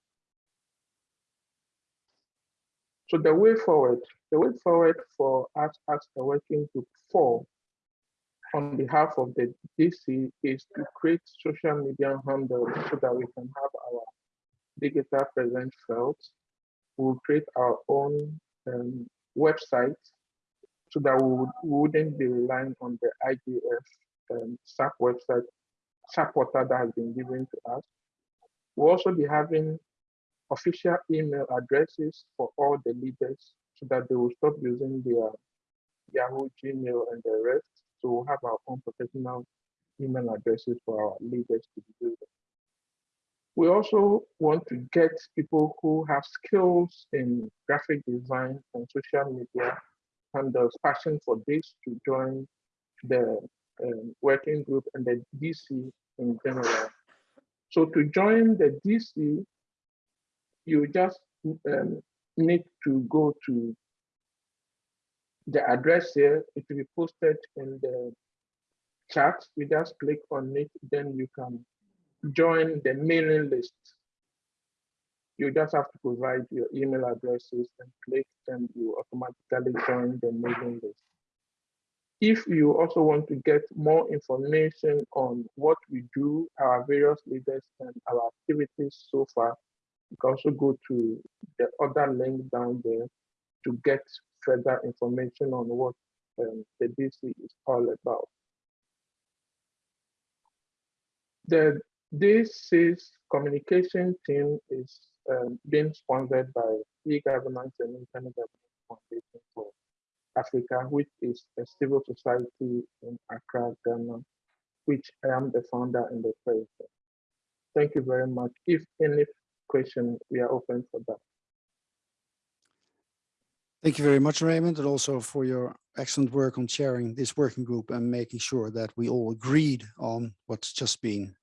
So the way forward, the way forward for us as a working group four on behalf of the DC is to create social media handles so that we can have our digital presence felt. We'll create our own um, website so that we, would, wouldn't be relying on the IGF um, SAP website, SAP portal that has been given to us. We'll also be having official email addresses for all the leaders so that they will stop using their Yahoo, Gmail, and the rest. So we'll have our own professional email addresses for our leaders to be using. We also want to get people who have skills in graphic design and social media and the passion for this to join the um, working group and the DC in general. So to join the DC, you just um, need to go to the address here. It will be posted in the chat. You just click on it, then you can join the mailing list. You just have to provide your email addresses and click, and you automatically join the mailing list. If you also want to get more information on what we do, our various leaders and our activities so far, you can also go to the other link down there to get further information on what um, the DC is all about. The DC's communication team is um, being sponsored by e-governance and internet foundation for Africa, which is a civil society in Accra, Ghana, which I am the founder and the president. Thank you very much. If any question, we are open for that. Thank you very much, Raymond, and also for your excellent work on chairing this working group and making sure that we all agreed on what's just been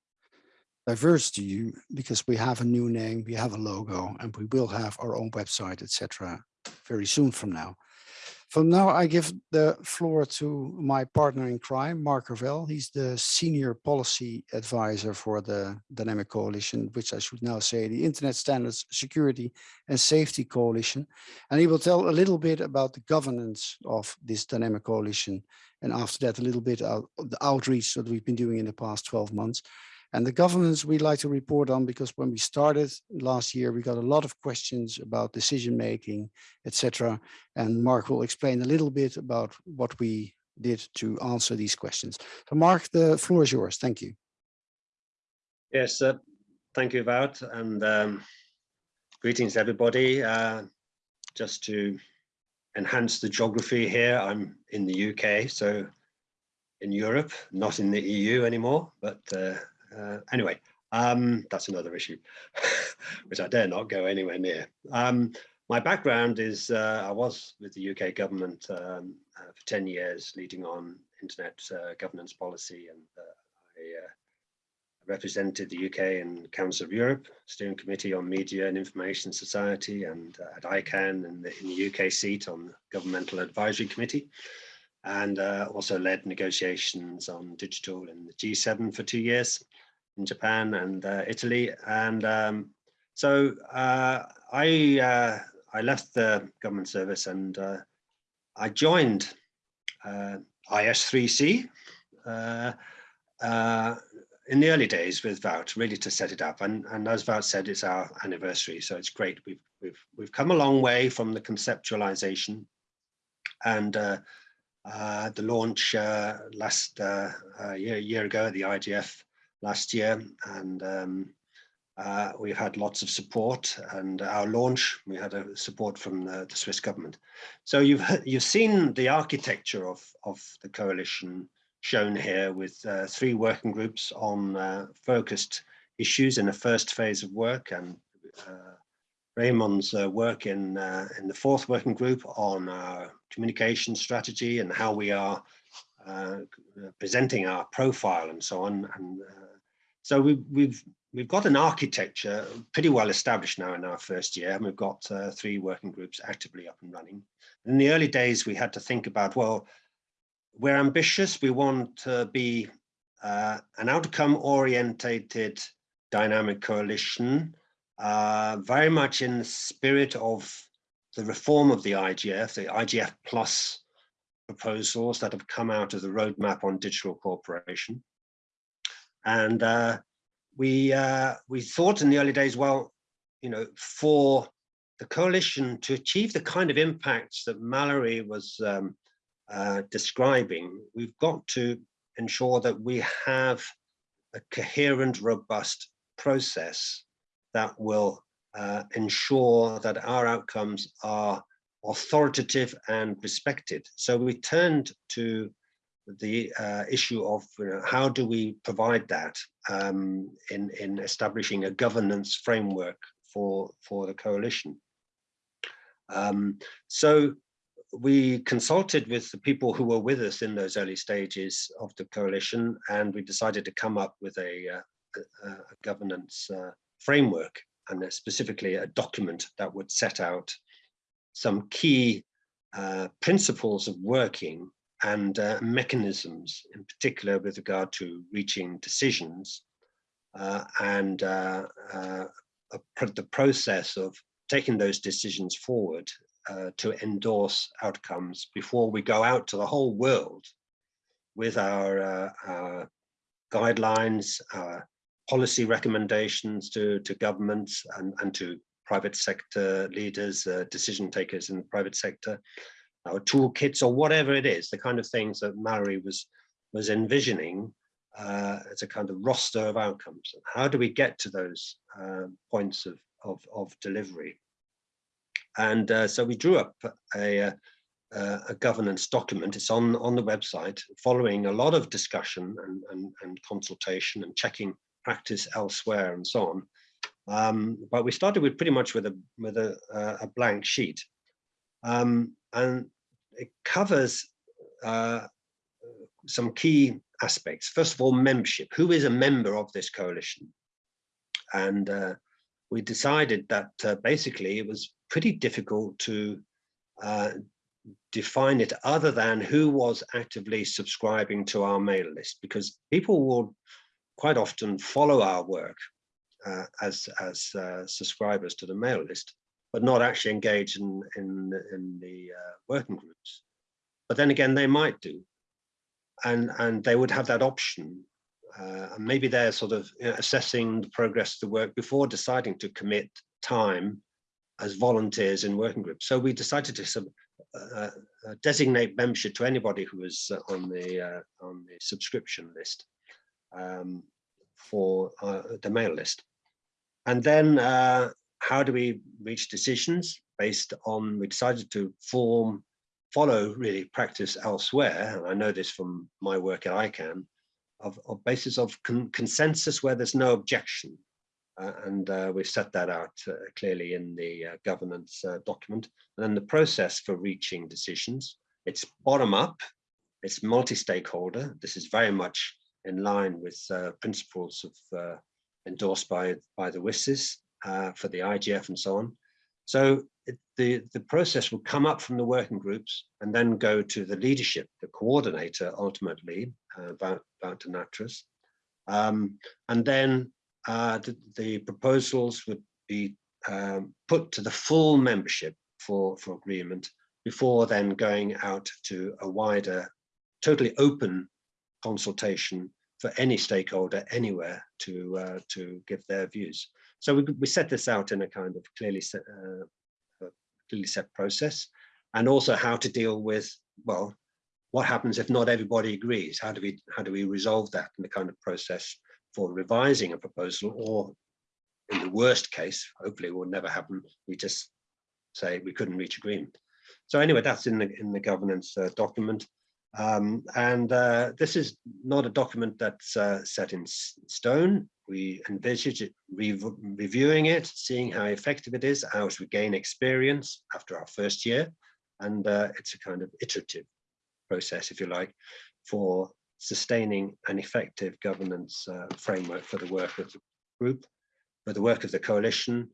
you because we have a new name, we have a logo, and we will have our own website, etc. very soon from now. From now, I give the floor to my partner in crime, Mark Carvell. He's the senior policy advisor for the Dynamic Coalition, which I should now say the Internet Standards Security and Safety Coalition. And he will tell a little bit about the governance of this Dynamic Coalition. And after that, a little bit of the outreach that we've been doing in the past 12 months. And the governance we like to report on because when we started last year, we got a lot of questions about decision making, etc. And Mark will explain a little bit about what we did to answer these questions. So Mark, the floor is yours. Thank you. Yes, uh, thank you, Wout, and um, greetings everybody. Uh, just to enhance the geography here, I'm in the UK, so in Europe, not in the EU anymore, but uh, uh, anyway, um, that's another issue, which I dare not go anywhere near. Um, my background is uh, I was with the UK government um, uh, for 10 years, leading on internet uh, governance policy, and uh, I uh, represented the UK in Council of Europe, Steering Committee on Media and Information Society, and at ICANN in the, in the UK seat on the Governmental Advisory Committee and uh, also led negotiations on digital in the G7 for two years in Japan and uh, Italy. And um, so uh, I, uh, I left the government service and uh, I joined uh, IS3C in the early days with Wout, really to set it up. And, and as Wout said, it's our anniversary, so it's great. We've, we've, we've come a long way from the conceptualization and uh, uh, the launch uh, last uh, year, year ago at the IGF last year, and um, uh, we've had lots of support. And our launch, we had a support from the, the, Swiss government. So you've you've seen the architecture of of the coalition shown here with uh, three working groups on uh, focused issues in the first phase of work and uh, Raymond's uh, work in, uh, in the fourth working group on our communication strategy and how we are uh, presenting our profile and so on. And uh, so we, we've we've got an architecture pretty well established now in our first year, and we've got uh, three working groups actively up and running. In the early days, we had to think about well, we're ambitious. We want to be uh, an outcome-orientated dynamic coalition uh, very much in the spirit of the reform of the IGF, the IGF plus proposals that have come out of the roadmap on digital cooperation. And uh, we, uh, we thought in the early days, well, you know, for the coalition to achieve the kind of impacts that Mallory was um, uh, describing, we've got to ensure that we have a coherent, robust process that will uh, ensure that our outcomes are authoritative and respected. So we turned to the uh, issue of you know, how do we provide that um, in, in establishing a governance framework for, for the coalition. Um, so we consulted with the people who were with us in those early stages of the coalition, and we decided to come up with a, uh, a, governance uh, framework and specifically a document that would set out some key uh, principles of working and uh, mechanisms, in particular with regard to reaching decisions uh, and uh, uh, the process of taking those decisions forward uh, to endorse outcomes before we go out to the whole world with our, our guidelines, our policy recommendations to, to governments and, and to private sector leaders, uh, decision takers in the private sector, our toolkits or whatever it is, the kind of things that Mallory was, was envisioning uh, as a kind of roster of outcomes. How do we get to those uh, points of, of, of, delivery? And uh, so we drew up a, a, a, governance document. It's on, on the website, following a lot of discussion and, and, and consultation and checking practice elsewhere and so on. Um, but we started with pretty much with a with a, a blank sheet, um, and it covers uh, some key aspects. First of all, membership. Who is a member of this coalition? And uh, we decided that uh, basically it was pretty difficult to uh, define it other than who was actively subscribing to our mail list because people will quite often follow our work uh, as as uh, subscribers to the mail list, but not actually engage in in in the uh, working groups. But then again, they might do, and and they would have that option. Uh, and maybe they're sort of you know, assessing the progress of the work before deciding to commit time as volunteers in working groups. So we decided to sub, uh, uh, designate membership to anybody who was on the on the subscription list um, for the mail list. And then uh, how do we reach decisions based on, we decided to form, follow really practice elsewhere, and I know this from my work at ICANN, of, of basis of con consensus where there's no objection. Uh, and uh, we've set that out uh, clearly in the uh, governance uh, document. And then the process for reaching decisions, it's bottom up, it's multi-stakeholder. This is very much in line with uh, principles of endorsed by, by the WSIS uh, for the IGF and so on. So it, the, the process will come up from the working groups and then go to the leadership, the coordinator ultimately, uh, about, about. Um, and then uh, the, the, proposals would be um, put to the full membership for, for agreement before then going out to a wider, totally open consultation for any stakeholder anywhere to uh, to give their views. So we, we set this out in a kind of clearly set, uh, clearly set process, and also how to deal with well, what happens if not everybody agrees? How do we how do we resolve that in the kind of process for revising a proposal, or in the worst case, hopefully it will never happen. We just say we couldn't reach agreement. So anyway, that's in the in the governance uh, document. Um, and uh, this is not a document that's uh, set in stone. We envisage it, rev reviewing it, seeing how effective it is as we gain experience after our first year. And uh, it's a kind of iterative process, if you like, for sustaining an effective governance uh, framework for the work of the group, for the work of the coalition,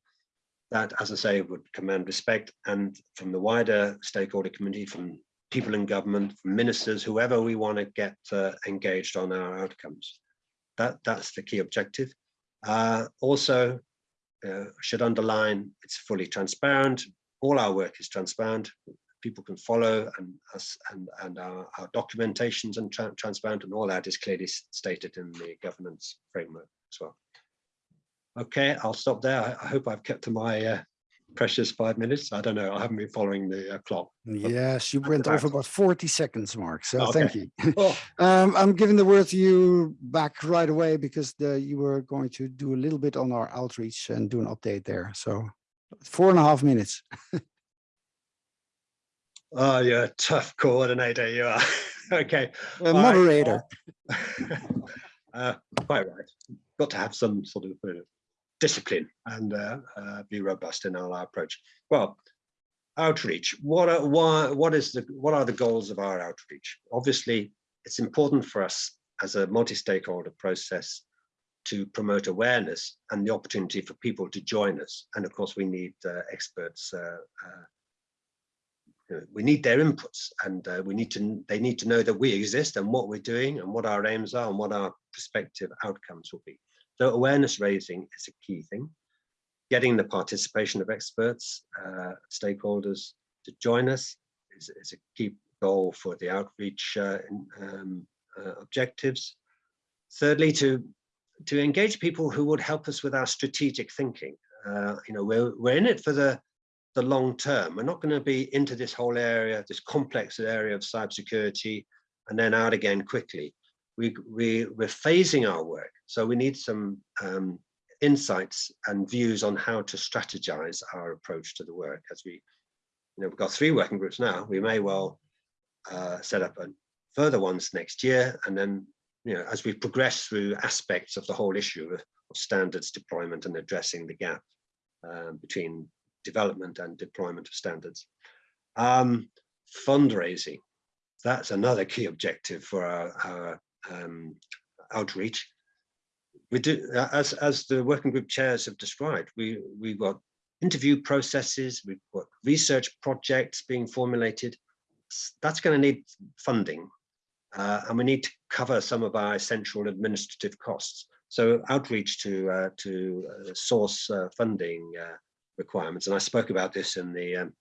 that, as I say, would command respect and from the wider stakeholder community, from people in government, ministers, whoever we want to get uh, engaged on our outcomes. That, that's the key objective. Uh, also, uh, should underline it's fully transparent. All our work is transparent. People can follow and us and, and our, our documentations and tra transparent and all that is clearly stated in the governance framework as well. Okay, I'll stop there. I, I hope I've kept to my uh, precious five minutes. I don't know. I haven't been following the uh, clock. Yes, you went over about 40 seconds, Mark. So Okay. thank you. Oh, Um, I'm giving the word to you back right away because the, you were going to do a little bit on our outreach and do an update there. So four and a half minutes. oh, you're a tough coordinator. You are. okay. Uh, All right, moderator. uh, quite right. Got to have some sort of uh, discipline and uh, uh, be robust in our approach. Well, outreach. What are why, what is the what are the goals of our outreach? Obviously, it's important for us as a multi-stakeholder process to promote awareness and the opportunity for people to join us. And of course, we need uh, experts. Uh, uh, we need their inputs and uh, we need to they need to know that we exist and what we're doing and what our aims are and what our prospective outcomes will be so awareness raising is a key thing getting the participation of experts uh, stakeholders to join us is, is a key goal for the outreach uh, um, uh, objectives thirdly to to engage people who would help us with our strategic thinking uh, you know we're, we're in it for the the long term. We're not going to be into this whole area, this complex area of cybersecurity, and then out again quickly. We, we, we're phasing our work. So we need some um, insights and views on how to strategize our approach to the work as we, you know, we've got three working groups now. We may well uh, set up a further ones next year. And then, you know, as we progress through aspects of the whole issue of, of standards deployment and addressing the gap um, between development and deployment of standards. Um, fundraising, that's another key objective for our, our um, outreach. We do, as, as the working group chairs have described, we, we've got interview processes, we've got research projects being formulated. That's going to need funding. Uh, and we need to cover some of our essential administrative costs. So outreach to, uh, to uh, source uh, funding uh, requirements. And I spoke about this in the um,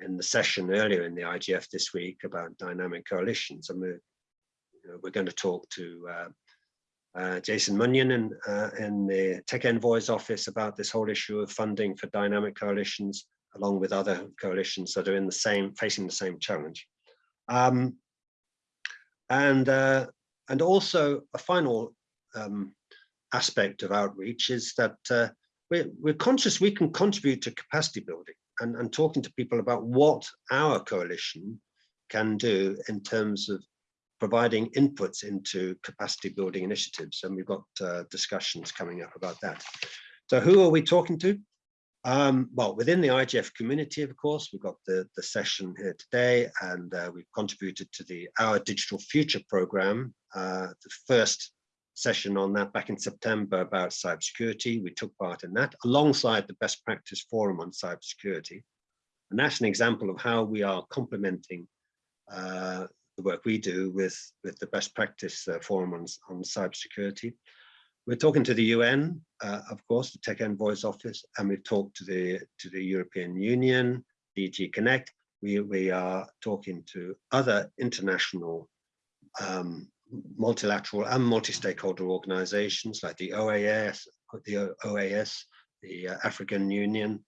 in the session earlier in the IGF this week about dynamic coalitions. Know, we're going to talk to uh, uh, Jason Munyan in, uh, in the Tech Envoy's office about this whole issue of funding for dynamic coalitions, along with other coalitions that are in the same, facing the same challenge. Um, and, uh, and also a final um, aspect of outreach is that uh, we're, we're conscious we can contribute to capacity building and, and talking to people about what our coalition can do in terms of providing inputs into capacity building initiatives. And we've got uh, discussions coming up about that. So who are we talking to? Um, well, within the IGF community, of course, we've got the, the session here today, and uh, we've contributed to the Our Digital Future program, uh, the first session on that back in September about cybersecurity. We took part in that alongside the best practice forum on cybersecurity. And that's an example of how we are complementing uh, the work we do with, with the best practice uh, forum on, on cybersecurity. We're talking to the UN, uh, of course, the Tech Envoy's office, and we've talked to the, to the European Union, DG Connect. We, we are talking to other international um, multilateral and multi-stakeholder organizations like the OAS, the OAS, the uh, African Union,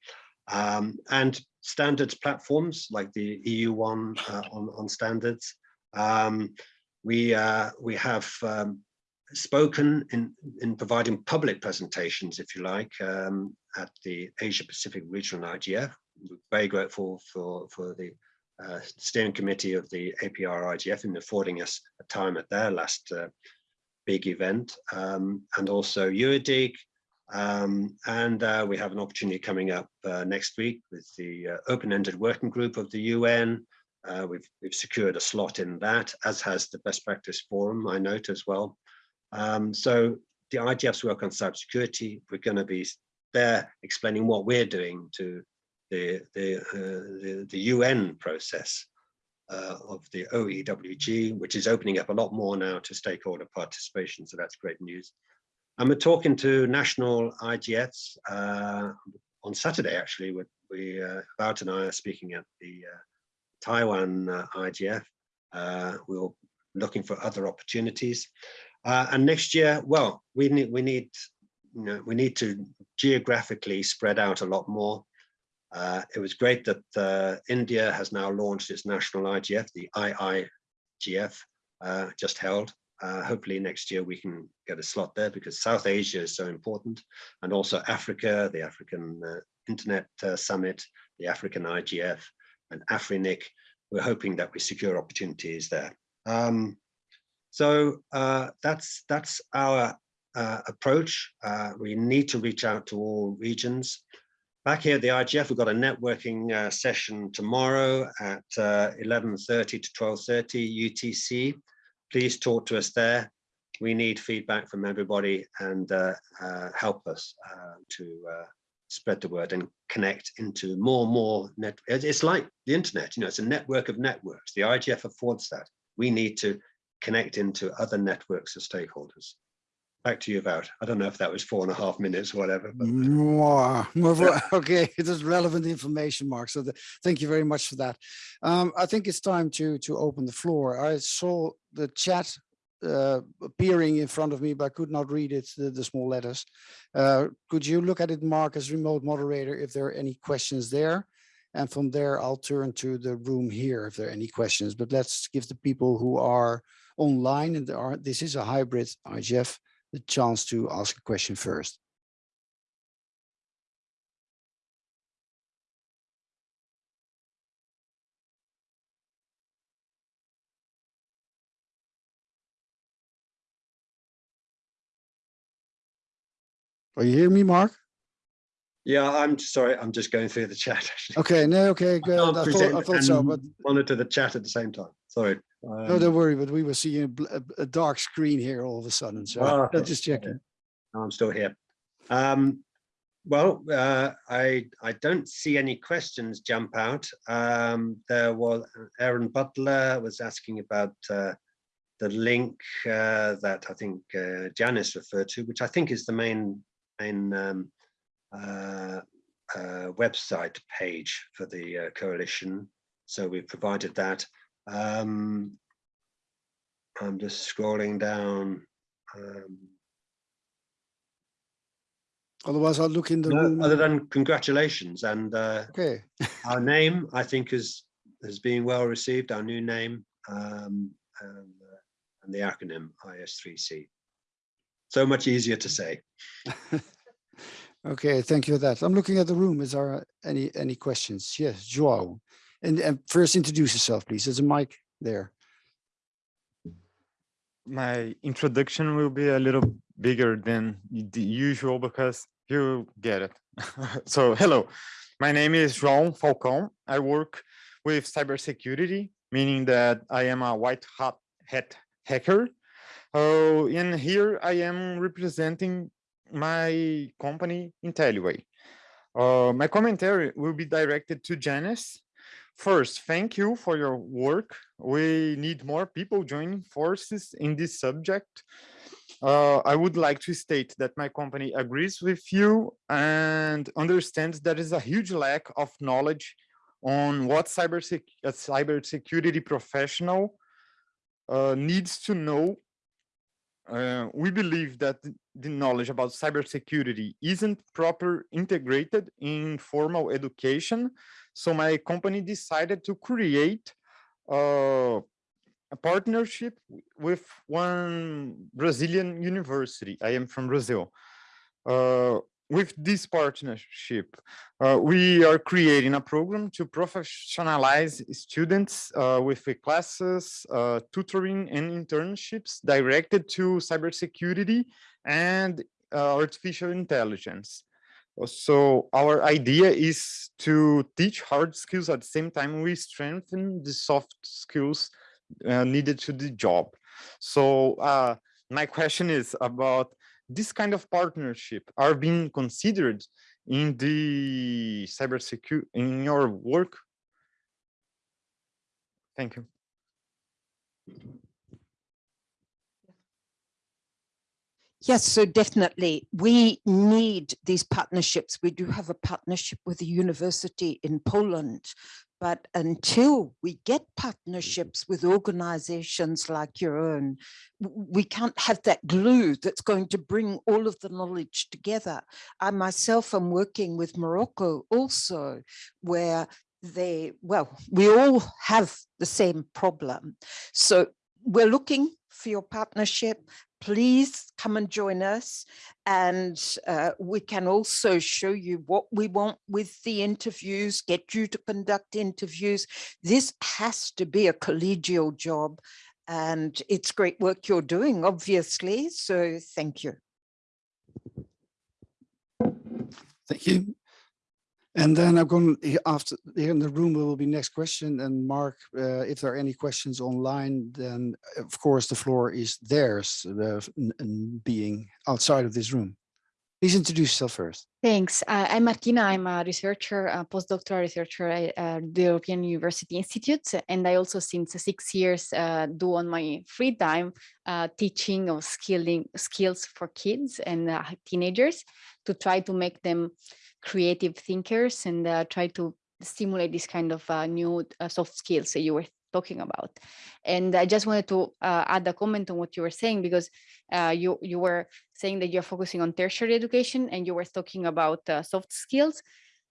um, and standards platforms like the EU one uh, on, on standards. Um, we, uh, we have um, spoken in, in providing public presentations, if you like, um, at the Asia Pacific Regional IGF. We're very grateful for, for the uh, steering committee of the APR IGF in affording us a time at their last uh, big event, um, and also EuroDIG. Um, and uh, we have an opportunity coming up uh, next week with the uh, open-ended working group of the UN. Uh, we've, we've secured a slot in that, as has the Best Practice Forum, I note as well. Um, so the IGF's work on cybersecurity, we're going to be there explaining what we're doing to the, the, uh, the, the, UN process uh, of the OEWG, which is opening up a lot more now to stakeholder participation. So that's great news. And we're talking to national IGFs uh, on Saturday, actually, we, we uh, and I are speaking at the uh, Taiwan uh, IGF. we're looking for other opportunities. and next year, well, we need, we need you know, we need to geographically spread out a lot more. Uh, it was great that uh, India has now launched its national IGF, the IIGF, uh, just held. Uh, hopefully next year we can get a slot there because South Asia is so important. And also Africa, the African uh, Internet uh, Summit, the African IGF and AFRINIC. We're hoping that we secure opportunities there. Um, so that's, that's our uh, approach. Uh, we need to reach out to all regions. Back here at the IGF, we've got a networking uh, session tomorrow at 11.30 uh, to 12.30 UTC. Please talk to us there. We need feedback from everybody and uh, uh, help us to spread the word and connect into more and more net. It's like the internet, you know, it's a network of networks. The IGF affords that. We need to connect into other networks of stakeholders back to you, Wout. I don't know if that was four and a half minutes or whatever. But... Okay, it is relevant information, Mark. So the, thank you very much for that. Um, I think it's time to to open the floor. I saw the chat uh, appearing in front of me, but I could not read it, the, the small letters. Uh, could you look at it, Mark, as remote moderator, if there are any questions there? And from there, I'll turn to the room here if there are any questions. But let's give the people who are online, and there are, this is a hybrid IGF, the chance to ask a question first. Are you hear me, Mark? Yeah, I'm sorry. I'm just going through the chat. Actually. Okay, no, okay, good. I, I thought, I thought so, but monitor the chat at the same time. Sorry. Um, no, don't worry. But we were seeing a, a, dark screen here all of a sudden, so oh, okay. just checking. Okay. I'm still here. Um, well, uh, I I don't see any questions jump out. Um, there was Aaron Butler was asking about uh, the link uh, that I think uh, Janice referred to, which I think is the main main um, uh, uh, website page for the coalition. So we've provided that. Um, I'm just scrolling down. Um, Otherwise, I'll look in the no, room. Other than congratulations and uh, okay, our name I think is has been well received. Our new name um, and, uh, and the acronym IS3C. So much easier to say. okay, thank you for that. I'm looking at the room. Is there any any questions? Yes, Joao. And, and first introduce yourself, please. There's a mic there. My introduction will be a little bigger than the usual because you get it. so hello, my name is João Falcão. I work with cybersecurity, meaning that I am a white hat, hat hacker. Uh, and here I am representing my company IntelliWay. Uh, my commentary will be directed to Janice. First, thank you for your work. We need more people joining forces in this subject uh, I would like to state that my company agrees with you and understands there is a huge lack of knowledge on what cyber a cybersecurity professional uh, needs to know. Uh, we believe that the knowledge about cybersecurity isn't proper integrated in formal education. So my company decided to create uh, a partnership with one Brazilian university. I am from Brazil. Uh, with this partnership, uh, we are creating a program to professionalize students uh, with classes, uh, tutoring and internships directed to cybersecurity and uh, artificial intelligence. So our idea is to teach hard skills at the same time we strengthen the soft skills uh, needed to the job. So uh, my question is about this kind of partnership are being considered in the cybersecurity in your work? Thank you. Yes, so definitely. We need these partnerships. We do have a partnership with a university in Poland. But until we get mm-hmm. partnerships with organizations like your own, we can't have that glue that's going to bring all of the knowledge together. I myself am working with Morocco also, where they, well, we all have the same problem. So we're looking for your partnership. Please come and join us. And uh, we can also show you what we want with the interviews, get you to conduct interviews. This has to be a collegial job. And it's great work you're doing, obviously. So thank you. Thank you. And then I'm going, after, here in the room will be next question. And Mark, uh, if there are any questions online, then of course the floor is theirs, uh, being outside of this room. Please introduce yourself first. Thanks. Uh, I'm Martina. I'm a researcher, a postdoctoral researcher at uh, the European University Institute. And I also, since six years, uh, do on my free time uh, teaching of skilling skills for kids and uh, teenagers to try to make them creative thinkers and uh, try to stimulate this kind of uh, new uh, soft skills that you were talking about. And I just wanted to uh, add a comment on what you were saying because uh, you you were saying that you're focusing on tertiary education and you were talking about uh, soft skills.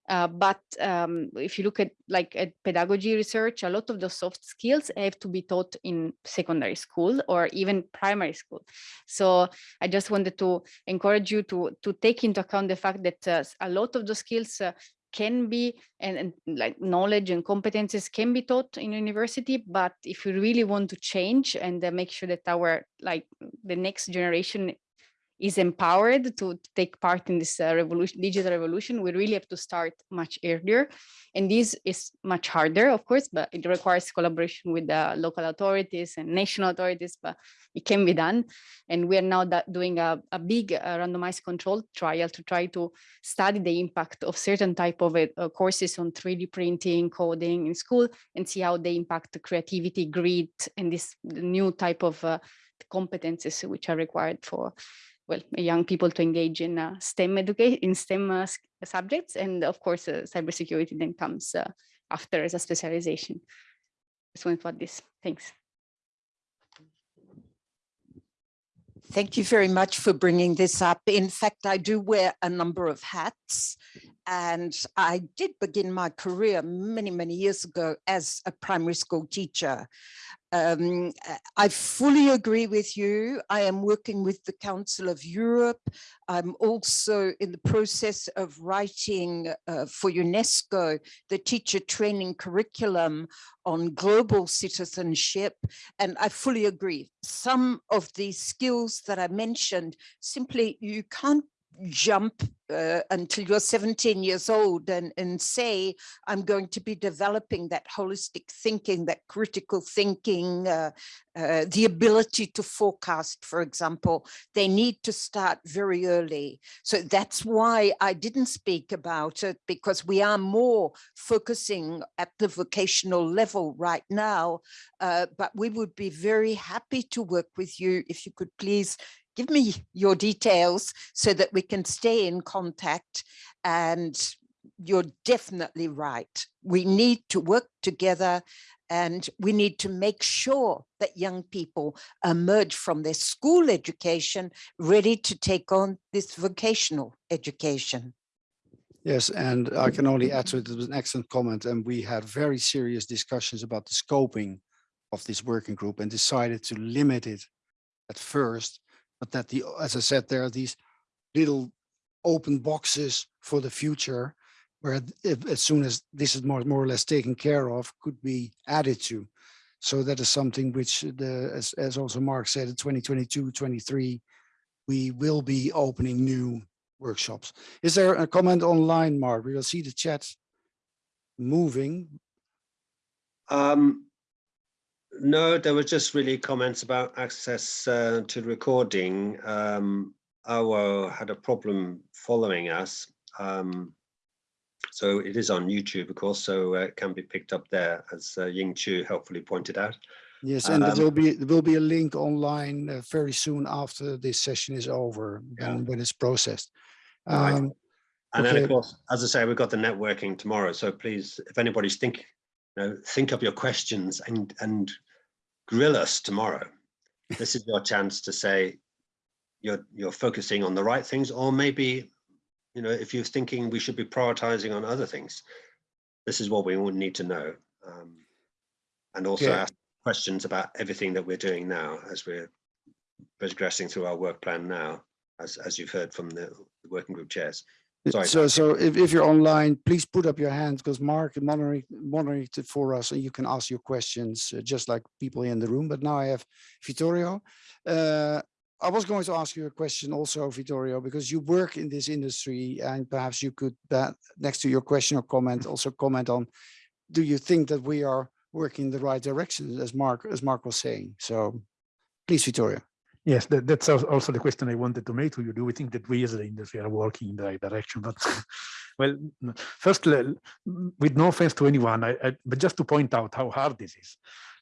Uh, but um, if you look at like at pedagogy research, a lot of the soft skills have to be taught in secondary school or even primary school. So I just wanted to encourage you to to take into account the fact that uh, a lot of the skills uh, can be and, and like knowledge and competences can be taught in university but if we really want to change and uh, make sure that our like the next generation is empowered to take part in this uh, revolution digital revolution we really have to start much earlier. And this is much harder of course but it requires collaboration with the local authorities and national authorities but it can be done. And we are now doing a, a big uh, randomized controlled trial to try to study the impact of certain type of uh, courses on 3d printing coding in school and see how they impact the creativity grit and this new type of uh, competences which are required for well, young people to engage in uh, STEM education, in STEM uh, subjects. And of course, uh, cybersecurity then comes uh, after as a specialization. Just wanted to add this. Thanks. Thank you very much for bringing this up. In fact, I do wear a number of hats and I did begin my career many, many years ago as a primary school teacher. Um, I fully agree with you. I am working with the Council of Europe. I'm also in the process of writing uh, for UNESCO the teacher training curriculum on global citizenship. And I fully agree. Some of these skills that I mentioned, simply you can't jump uh, until you're 17 years old and, and say, I'm going to be developing that holistic thinking, that critical thinking, uh, uh, the ability to forecast, for example, they need to start very early. So that's why I didn't speak about it because we are more focusing at the vocational level right now, uh, but we would be very happy to work with you if you could please give me your details so that we can stay in contact and you're definitely right. We need to work together and we need to make sure that young people emerge from their school education ready to take on this vocational education. Yes, and I can only add to it, it was an excellent comment and we had very serious discussions about the scoping of this working group and decided to limit it at first but that the, as I said, there are these little open boxes for the future where if, as soon as this is more, more or less taken care of, could be added to. So that is something which the, as, as also Mark said, in 2022, 23, we will be opening new workshops. Is there a comment online, Mark? We will see the chat moving. Um, no, there were just really comments about access uh, to recording. Um, our had a problem following us. Um, so it is on YouTube, of course, so uh, it can be picked up there, as uh, Ying Chu helpfully pointed out. Yes, and there Um, will be there will be a link online uh, very soon after this session is over Yeah. and when it's processed. Right. Um, And then, Okay. of course, as I say, we've got the networking tomorrow. So please, if anybody's think, you know, think up your questions and and grill us tomorrow. This is your chance to say you're you're focusing on the right things, or maybe, you know, if you're thinking we should be prioritizing on other things, this is what we would need to know. Um, and also Yeah. ask questions about everything that we're doing now as we're progressing through our work plan now, as as you've heard from the working group chairs. Sorry, So, so if, if you're online, please put up your hand because Mark monitoring it for us and you can ask your questions uh, just like people in the room. But now I have Vittorio. Uh, I was going to ask you a question also, Vittorio, because you work in this industry and perhaps you could, uh, next to your question or comment, also comment on, do you think that we are working in the right direction as Mark, as Mark was saying? So please, Vittorio. Yes, that, that's also the question I wanted to make to you. Do we think that we as the industry are working in the right direction? But well, first, with no offense to anyone, I, I, but just to point out how hard this is,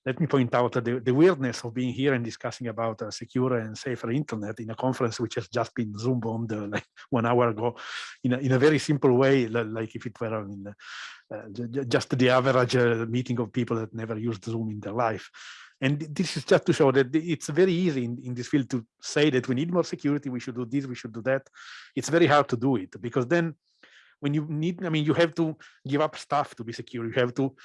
let me point out the, the weirdness of being here and discussing about a secure and safer internet in a conference which has just been Zoom bombed uh, like one hour ago, in a, in a very simple way, like if it were I mean, uh, ju- ju- just the average uh, meeting of people that never used Zoom in their life. And this is just to show that it's very easy in, in this field to say that we need more security, we should do this, we should do that. It's very hard to do it because then when you need, I mean, you have to give up stuff to be secure. You have to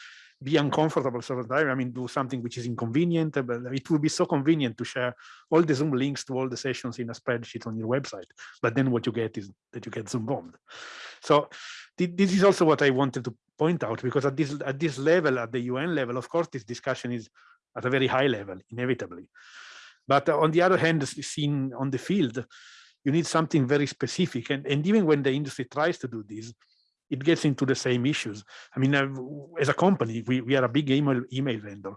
be uncomfortable time. I mean, do something which is inconvenient, but it will be so convenient to share all the Zoom links to all the sessions in a spreadsheet on your website. But then what you get is that you get Zoom bombed. So thi- this is also what I wanted to point out because at this at this level, at the UN level, of course, this discussion is at a very high level, inevitably. But uh, on the other hand, seen on the field, you need something very specific. And, and even when the industry tries to do this, it gets into the same issues. I mean, uh, as a company, we, we are a big email, email vendor.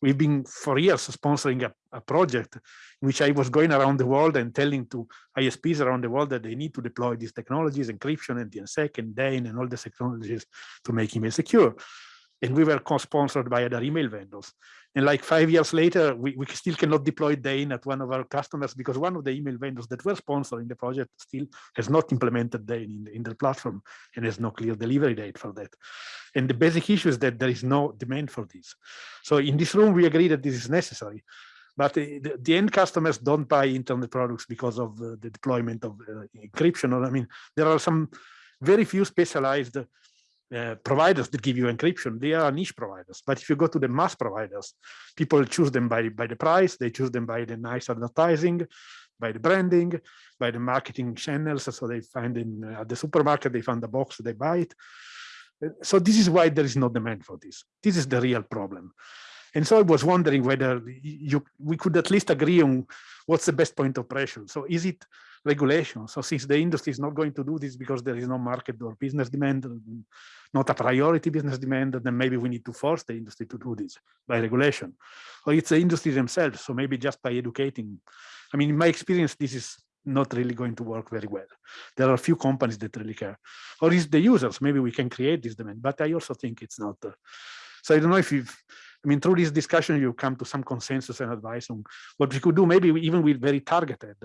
We've been for years sponsoring a, a project in which I was going around the world and telling to ISPs around the world that they need to deploy these technologies, encryption and DNSSEC and DANE and all these technologies to make email secure. And we were co-sponsored by other email vendors. And like five years later, we, we still cannot deploy DANE at one of our customers because one of the email vendors that were sponsoring the project still has not implemented DANE in, in platform and has no clear delivery date for that. And the basic issue is that there is no demand for this. So in this room, we agree that this is necessary. But the, the end customers don't buy internet products because of the deployment of uh, encryption. Or I mean, there are some very few specialized uh, providers that give you encryption. They are niche providers. But if you go to the mass providers, people choose them by, by the price, they choose them by the nice advertising, by the branding, by the marketing channels. So they find in uh, at the supermarket, they find the box, they buy it. Uh, So this is why there is no demand for this. This is the real problem. And so I was wondering whether you we could at least agree on what's the best point of pressure. So is it regulation? So since the industry is not going to do this because there is no market or business demand, not a priority business demand, then maybe we need to force the industry to do this by regulation. Or it's the industry themselves. So maybe just by educating. I mean, in my experience, this is not really going to work very well. There are a few companies that really care. Or is the users, maybe we can create this demand, but I also think it's not. uh, so I don't know if you've, I mean, through this discussion, you come to some consensus and advice on what we could do, maybe even with very targeted,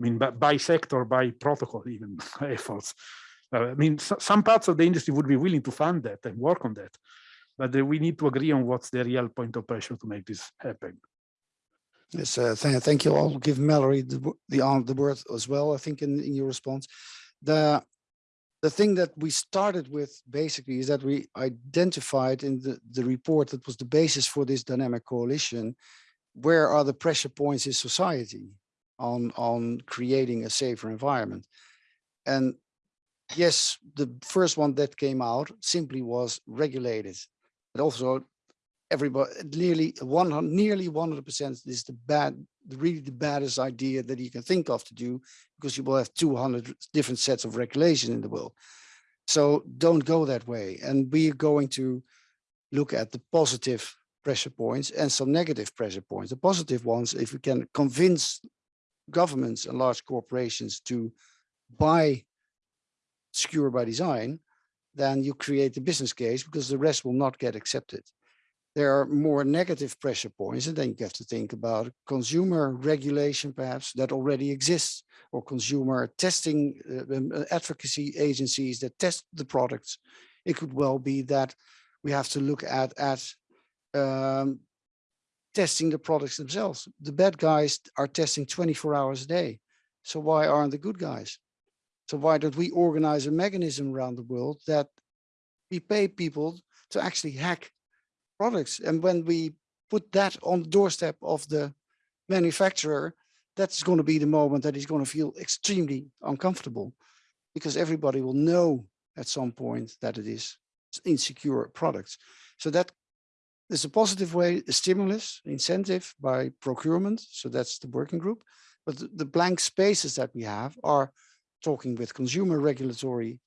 I mean, by, sector, by protocol, even efforts. Uh, I mean, so- some parts of the industry would be willing to fund that and work on that, but uh, we need to agree on what's the real point of pressure to make this happen. Yes, uh, thank, thank you. I'll give Mallory the, the, the word as well, I think in, in your response. The, the thing that we started with basically is that we identified in the, the report that was the basis for this dynamic coalition, where are the pressure points in society on, on creating a safer environment? And yes, the first one that came out simply was regulated. But also everybody, nearly 100, nearly 100% is the bad, really the baddest idea that you can think of to do because you will have 200 different sets of regulation in the world. So don't go that way. And we are going to look at the positive pressure points and some negative pressure points. The positive ones, if we can convince governments and large corporations to buy secure by design, then you create the business case because the rest will not get accepted. There are more negative pressure points, and then you have to think about consumer regulation, perhaps that already exists, or consumer testing uh, um, uh, advocacy agencies that test the products. It could well be that we have to look at at um, testing the products themselves. The bad guys are testing 24 hours a day. So why aren't the good guys? So why don't we organize a mechanism around the world that we pay people to actually hack products? And when we put that on the doorstep of the manufacturer, that's going to be the moment that he's going to feel extremely uncomfortable because everybody will know at some point that it is insecure products. So that there's a positive way, a stimulus, incentive by procurement. So that's the working group. But the, the blank spaces that we have are talking with consumer regulatory,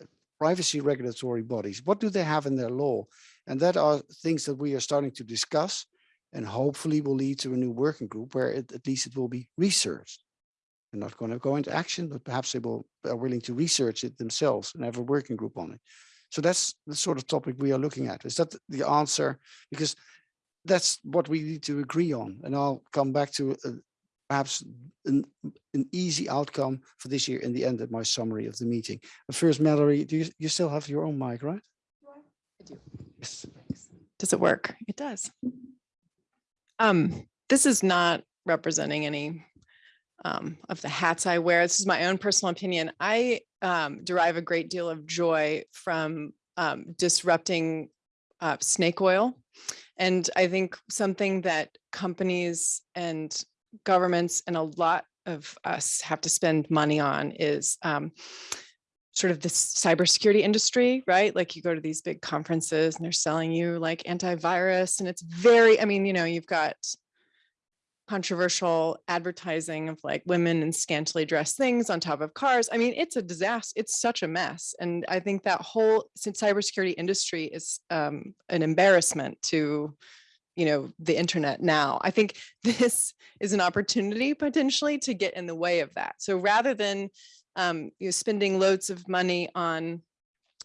uh, privacy regulatory bodies. What do they have in their law? And that are things that we are starting to discuss and hopefully will lead to a new working group where it, at least it will be researched. They're not going to go into action, but perhaps they will are willing to research it themselves and have a working group on it. So that's the sort of topic we are looking at. Is that the answer? Because that's what we need to agree on. And I'll come back to uh, perhaps an, an easy outcome for this year in the end of my summary of the meeting. But first, Mallory, do you, you still have your own mic, right? I do. Yes. Does it work? It does. Um, this is not representing any um, of the hats I wear. This is my own personal opinion. I um, derive a great deal of joy from um, disrupting uh, snake oil. And I think something that companies and governments and a lot of us have to spend money on is um, sort of this cybersecurity industry, right? Like you go to these big conferences and they're selling you like antivirus and it's very, I mean, you know, you've got controversial advertising of like women in scantily dressed things on top of cars. I mean, it's a disaster. It's such a mess. And I think that whole since cybersecurity industry is um, an embarrassment to, you know, the internet now. I think this is an opportunity potentially to get in the way of that. So rather than um, you know, spending loads of money on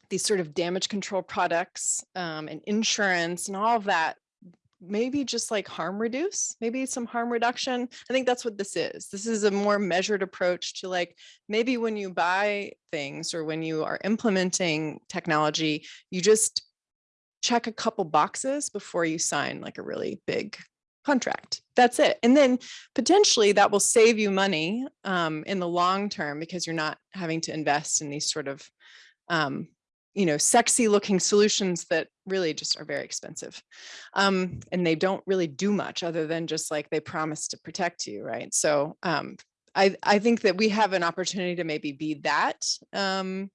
these sort of damage control products um, and insurance and all of that maybe just like harm reduce, maybe some harm reduction. I think that's what this is. This is a more measured approach to like, maybe when you buy things or when you are implementing technology, you just check a couple boxes before you sign like a really big contract. That's it. And then potentially that will save you money um, in the long term because you're not having to invest in these sort of um, you know, sexy looking solutions that really just are very expensive. Um, and they don't really do much other than just like they promise to protect you, right? So um, I, I think that we have an opportunity to maybe be that, um,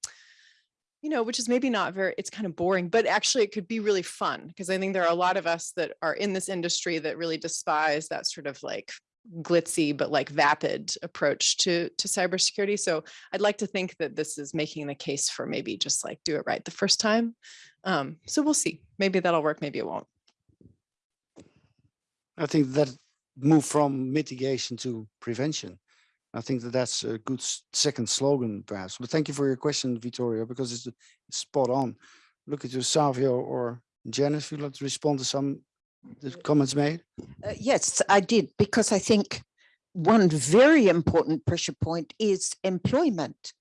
you know, which is maybe not very, it's kind of boring, but actually it could be really fun because I think there are a lot of us that are in this industry that really despise that sort of like glitzy but like vapid approach to to cybersecurity. So I'd like to think that this is making the case for maybe just like do it right the first time. Um, so we'll see. Maybe that'll work. Maybe it won't. I think that move from mitigation to prevention. I think that that's a good second slogan, perhaps. But thank you for your question, Vittorio, because it's, spot on. Look at you, Savio or Janice, if you'd like to respond to some the comments made? Uh, yes, I did, because I think one very important pressure point is employment.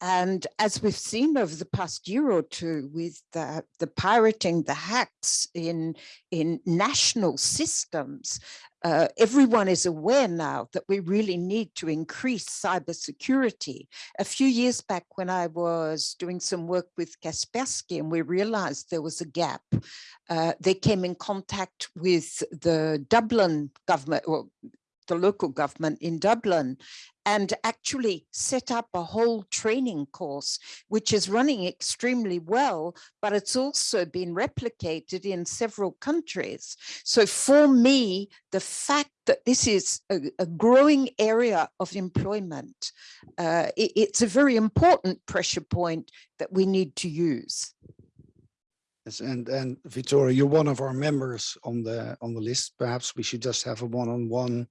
And as we've seen over the past year or two with the, the pirating, the hacks in, in national systems, uh, everyone is aware now that we really need to increase cybersecurity. A few years back when I was doing some work with Kaspersky and we realized there was a gap, uh, they came in contact with the Dublin government, the local government in Dublin and actually set up a whole training course, which is running extremely well, but it's also been replicated in several countries. So for me, the fact that this is a, a growing area of employment, uh, it, it's a very important pressure point that we need to use. Yes, and and Vittorio, you're one of our members on the on the list. Perhaps we should just have a one-on-one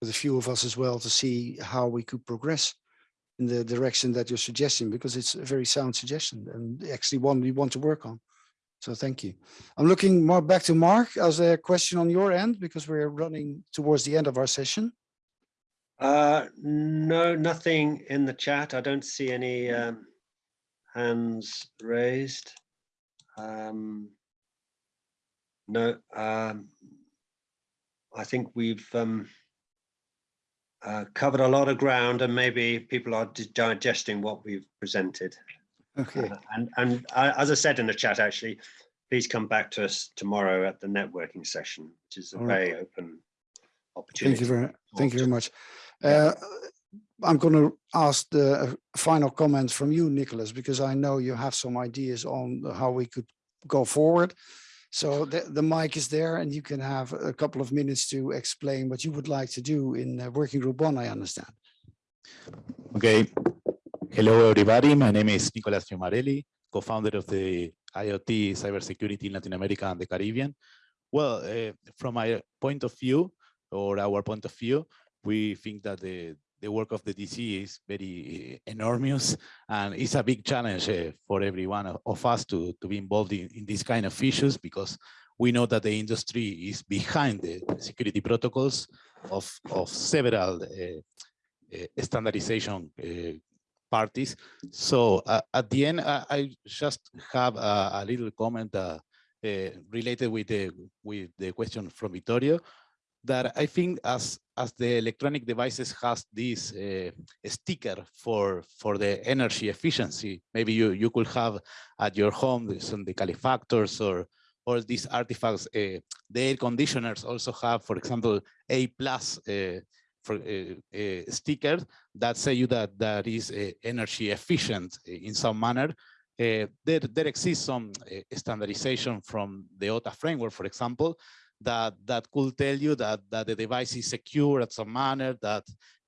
with a few of us as well to see how we could progress in the direction that you're suggesting, because it's a very sound suggestion and actually one we want to work on. So thank you. I'm looking more back to Mark as a question on your end, because we're running towards the end of our session. Uh, no, nothing in the chat. I don't see any um, hands raised. Um, no, um, I think we've um, uh, covered a lot of ground and maybe people are digesting what we've presented. Okay, Uh, And, and uh, as I said in the chat, actually, please come back to us tomorrow at the networking session, which is a All right. very open opportunity. thank you very, thank you very much. Yeah. Uh, I'm going to ask the uh, final comments from you, Nicholas, because I know you have some ideas on how we could go forward. So the, the mic is there and you can have a couple of minutes to explain what you would like to do in uh, working group one, I understand. Okay. Hello, everybody. My name is Nicolas Fiumarelli, co-founder of the IoT cybersecurity in Latin America and the Caribbean. Well, uh, from my point of view, or our point of view, we think that the, the work of the DC is very uh, enormous and it's a big challenge uh, for every one of, of us to, to be involved in, in these kind of issues because we know that the industry is behind the security protocols of, of several uh, uh, standardization parties. So at the end, I, I just have a, a little comment uh, related with the with the question from Vittorio, that I think as as the electronic devices has this uh, sticker for for the energy efficiency, maybe you you could have at your home some the calefactors or all these artifacts. Uh, the air conditioners also have, for example, A plus. Uh, for sticker that say you that that is energy efficient in some manner. There, there exists some standardization from the OTA framework, for example, that that could tell you that that the device is secure at some manner, that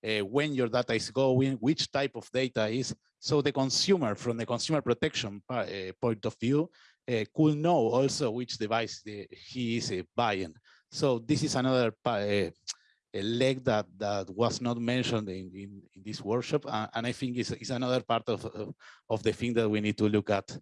uh, when your data is going, which type of data is. So the consumer, from the consumer protection uh, point of view, uh, could know also which device he is buying. So this is another leg that that was not mentioned in, in, in this workshop and i think is another part of, of the thing that we need to look at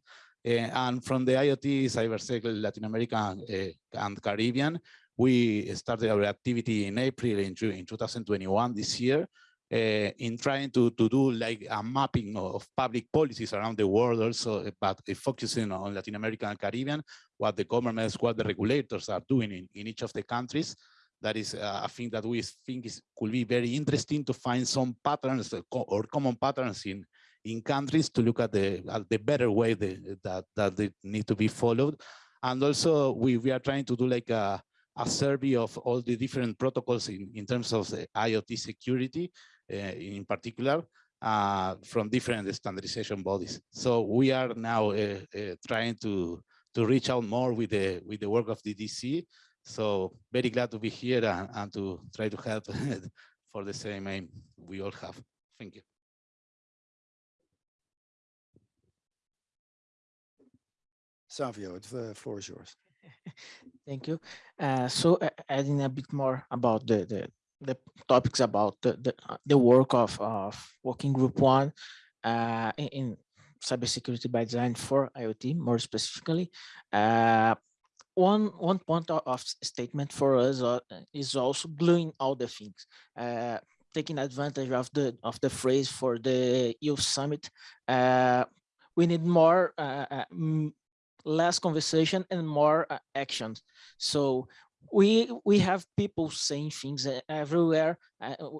and from the iot cybersec latin america uh, and caribbean we started our activity in april in in 2021 this year uh, in trying to, to do like a mapping of public policies around the world also, but focusing on Latin America and Caribbean, what the governments, what the regulators are doing in, in each of the countries. That is uh, a thing that we think is could be very interesting to find some patterns or common patterns in in countries to look at the at the better way the, that that they need to be followed and also we we are trying to do like a a survey of all the different protocols in, in terms of IoT security uh, in particular uh, from different standardization bodies. So we are now uh, trying to to reach out more with the with the work of the DC so very glad to be here and, and to try to help for the same aim we all have. Thank you. Savio, the floor is yours. Thank you. Uh, so uh, adding a bit more about the the, the topics about the, the, the work of, of working group one uh, in, in cybersecurity by design for IoT more specifically. Uh, one one point of statement for us uh, is also gluing all the things uh, taking advantage of the of the phrase for the youth summit uh, we need more uh, uh, less conversation and more uh, actions so we we have people saying things everywhere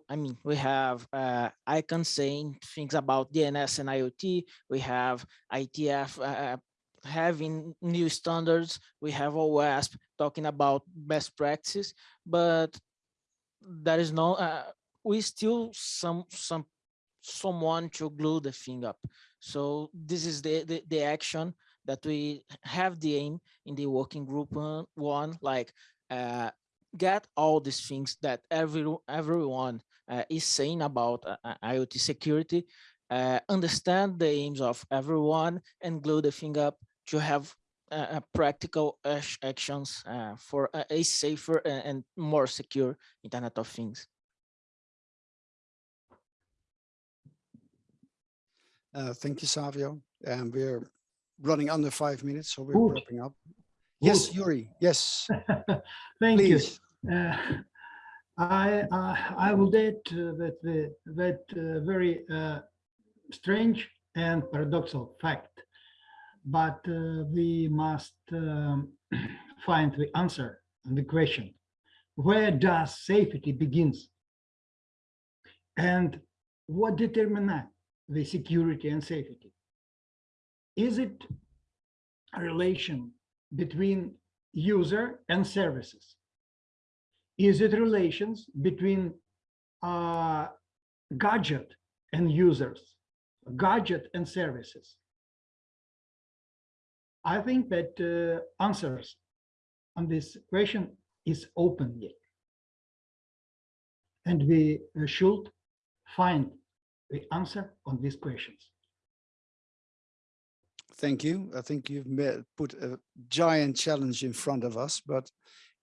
i mean we have uh, ICANN's saying things about dns and iot we have IETF having new standards. We have OWASP talking about best practices, but there is no, uh, we still some, some, someone to glue the thing up. So this is the, the, the action that we have the aim in the working group one, like uh, get all these things that every, everyone uh, is saying about uh, IoT security, uh, understand the aims of everyone and glue the thing up to have uh, practical actions uh, for a, safer and, and more secure Internet of Things. Uh, thank you, Savio. And we're running under five minutes, so we're Good. wrapping up. Yes, Good. Yuri, yes, Thank please. you. Uh, I uh, I will add uh, that the that uh, very uh, strange and paradoxical fact, but uh, we must um, find the answer and the question: Where does safety begins? And what determines the security and safety? Is it a relation between user and services? Is it relations between uh, gadget and users, gadget and services? I think that uh, answers on this question is open yet. And we uh, should find the answer on these questions. Thank you. I think you've met, put a giant challenge in front of us, but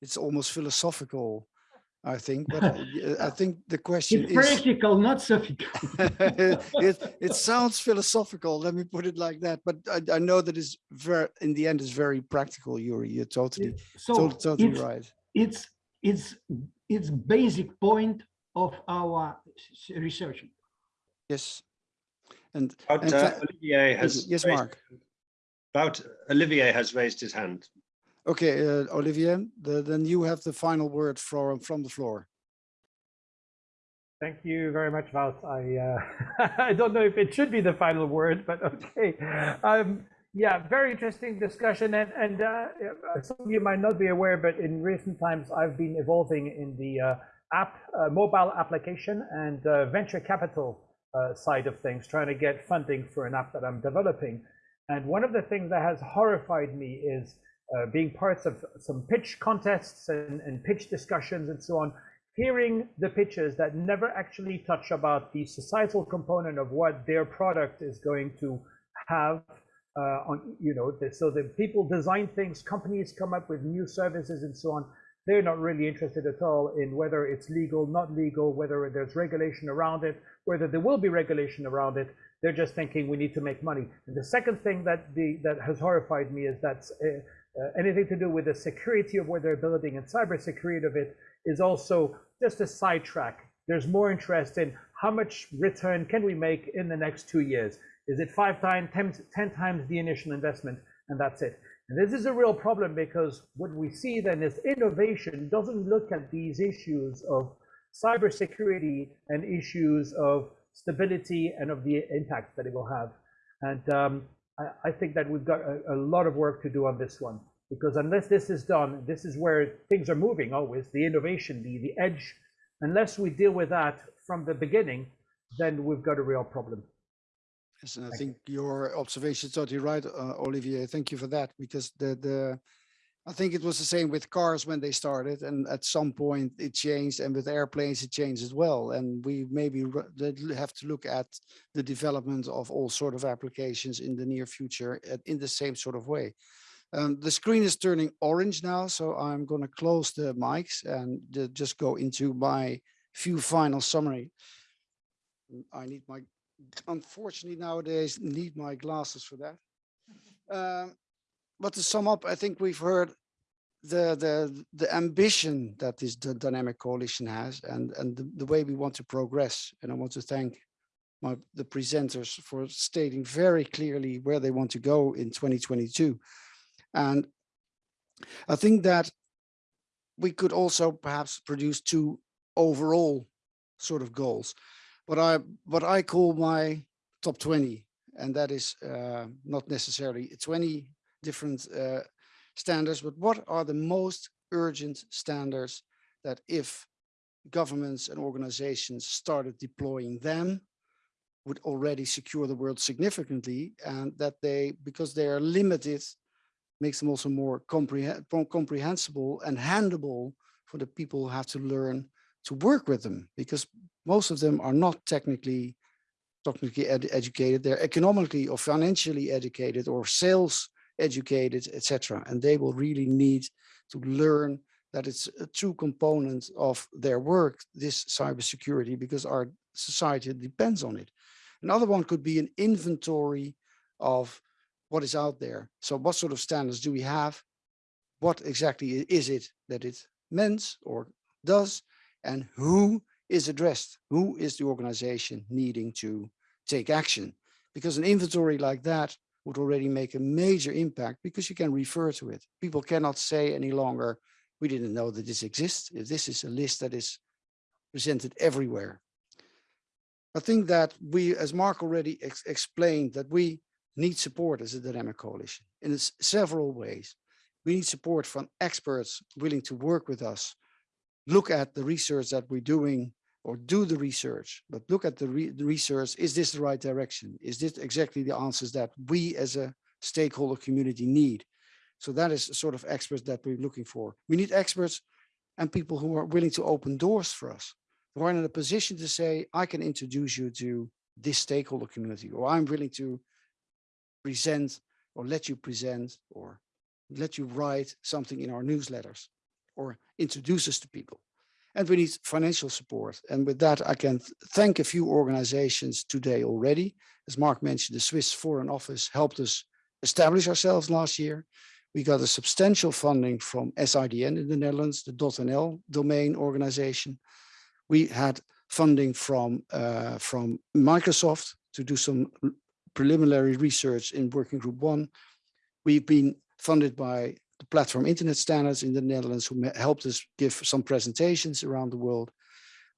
it's almost philosophical, I think. But uh, I, y- I think the question It's is, practical, not sophistical. it, it sounds philosophical, let me put it like that. But I, I know that is very, in the end, is very practical, Yuri. You're totally, So tot- totally it's- right. It's, it's, it's basic point of our research. Yes. And, About, and uh, Olivier has. Yes, raised- Mark. About Olivier has raised his hand. Okay, uh, Olivier, the, then you have the final word from, from the floor. Thank you very much, Wout. I uh, I don't know if it should be the final word, but okay. Um, yeah, very interesting discussion, and and uh, some of you might not be aware, but in recent times I've been evolving in the uh, app, uh, mobile application, and uh, venture capital uh, side of things, trying to get funding for an app that I'm developing. And one of the things that has horrified me is uh, being parts of some pitch contests and, and pitch discussions and so on, hearing the pitches that never actually touch about the societal component of what their product is going to have uh, on, you know, the, so the people design things, companies come up with new services and so on. They're not really interested at all in whether it's legal, not legal, whether there's regulation around it, whether there will be regulation around it. They're just thinking we need to make money. And the second thing that the that has horrified me is that uh, uh, anything to do with the security of what they're building and cybersecurity of it is also just a sidetrack. There's more interest in how much return can we make in the next two years? Is it five times, 10, 10 times the initial investment? And that's it. And this is a real problem because what we see then is innovation doesn't look at these issues of cybersecurity and issues of stability and of the impact that it will have. And um, I, I think that we've got a, a lot of work to do on this one because unless this is done, this is where things are moving always, the innovation, the, the edge. Unless we deal with that from the beginning, then we've got a real problem. Yes, and I think your observation is totally right, uh, Olivier. Thank you for that because the the I think it was the same with cars when they started, and at some point it changed, and with airplanes it changed as well. And we maybe ru- that l- have to look at the development of all sort of applications in the near future in the same sort of way. Um, the screen is turning orange now, so I'm going to close the mics and just go into my few final summary. Mm, I need my unfortunately nowadays need my glasses for that. Um, but to sum up, I think we've heard the the the ambition that this dynamic coalition has and and the, the way we want to progress. And I want to thank my the presenters for stating very clearly where they want to go in 2022. And I think that we could also perhaps produce two overall sort of goals but I what I call my top 20, and that is uh, not necessarily 20 different uh, standards, but what are the most urgent standards that if governments and organizations started deploying them would already secure the world significantly and that they, because they are limited, makes them also more comprehend, comprehensible and handleable for the people who have to learn to work with them? Because most of them are not technically technically ed educated they're economically or financially educated or sales educated etc and they will really need to learn that it's a true component of their work this cybersecurity because our society depends on it. Another one could be an inventory of what is out there. So what sort of standards do we have? What exactly is it that it meant or does? And who is addressed, who is the organization needing to take action. Because an inventory like that would already make a major impact because you can refer to it. People cannot say any longer, we didn't know that this exists. If this is a list that is presented everywhere. I think that we, as Mark already ex explained, that we need support as a dynamic coalition in several ways. We need support from experts willing to work with us look at the research that we're doing or do the research, but look at the, re the, research. Is this the right direction? Is this exactly the answers that we as a stakeholder community need? So that is sort of experts that we're looking for. We need experts and people who are willing to open doors for us, who are in a position to say, I can introduce you to this stakeholder community, or I'm willing to present or let you present or let you write something in our newsletters or introduce us to people. And we need financial support. And with that, I can thank a few organizations today already. As Mark mentioned, the Swiss Foreign Office helped us establish ourselves last year. We got a substantial funding from SIDN in the Netherlands, the .nl domain organization. We had funding from, uh, from Microsoft to do some preliminary research in working group one. We've been funded by the platform internet standards in the Netherlands who helped us give some presentations around the world.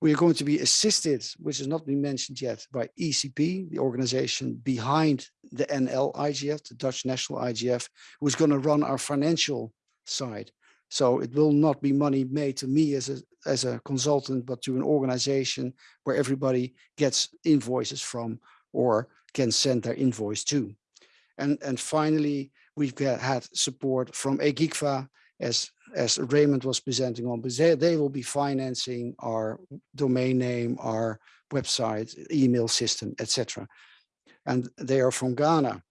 We are going to be assisted, which has not been mentioned yet, by ECP, the organization behind the NL IGF, the Dutch National IGF, who is going to run our financial side. So it will not be money made to me as a, as a consultant, but to an organization where everybody gets invoices from or can send their invoice to. And, and finally, We've got, had support from EGIGFA as, as Raymond was presenting on, but they, they will be financing our domain name, our website, email system, etc. And they are from Ghana.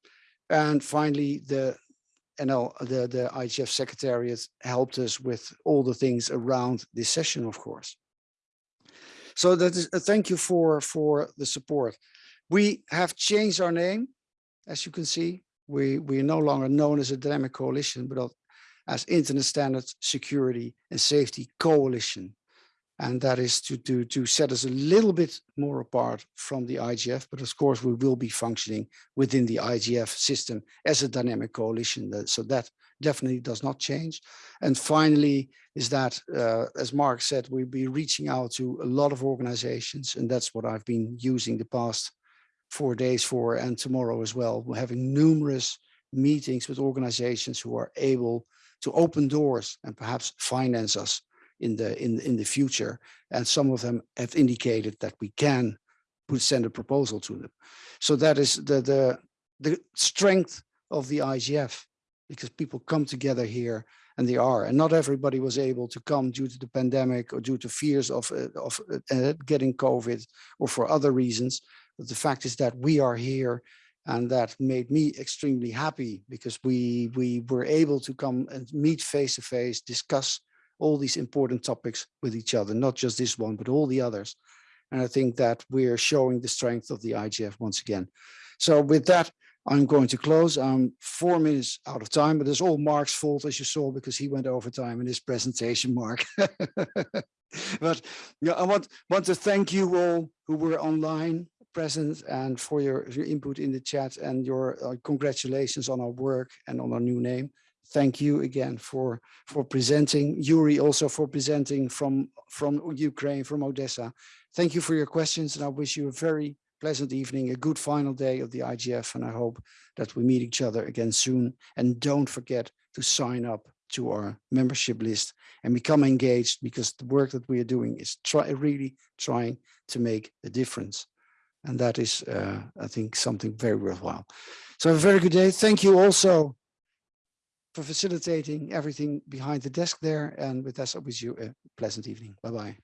And finally, the NL, the, the IGF Secretariat helped us with all the things around this session, of course. So that is, a thank you for, for the support. We have changed our name, as you can see, we, we are no longer known as a dynamic coalition, but as Internet Standards Security and Safety Coalition. And that is to, to, to set us a little bit more apart from the IGF, but of course we will be functioning within the IGF system as a dynamic coalition. So that definitely does not change. And finally, is that, uh, as Mark said, we'll be reaching out to a lot of organizations, and that's what I've been using the past four days for and tomorrow as well. We're having numerous meetings with organizations who are able to open doors and perhaps finance us in the in in the future. And some of them have indicated that we can put send a proposal to them. So that is the the the strength of the IGF because people come together here and they are and not everybody was able to come due to the pandemic or due to fears of uh, of uh, getting covid or for other reasons but the fact is that we are here and that made me extremely happy because we we were able to come and meet face to face, discuss all these important topics with each other, not just this one, but all the others. And I think that we're showing the strength of the IGF once again. So with that, I'm going to close. I'm four minutes out of time, but it's all Mark's fault, as you saw, because he went over time in his presentation, Mark. but yeah, I want, want to thank you all who were online present and for your, your input in the chat and your uh, congratulations on our work and on our new name. Thank you again for for presenting. Yuri also for presenting from from Ukraine, from Odessa. Thank you for your questions and I wish you a very pleasant evening, a good final day of the IGF and I hope that we meet each other again soon. And don't forget to sign up to our membership list and become engaged because the work that we are doing is try really trying to make a difference. And that is, uh, I think, something very worthwhile. So have a very good day. Thank you also for facilitating everything behind the desk there. And with that, I wish you a pleasant evening. Bye-bye.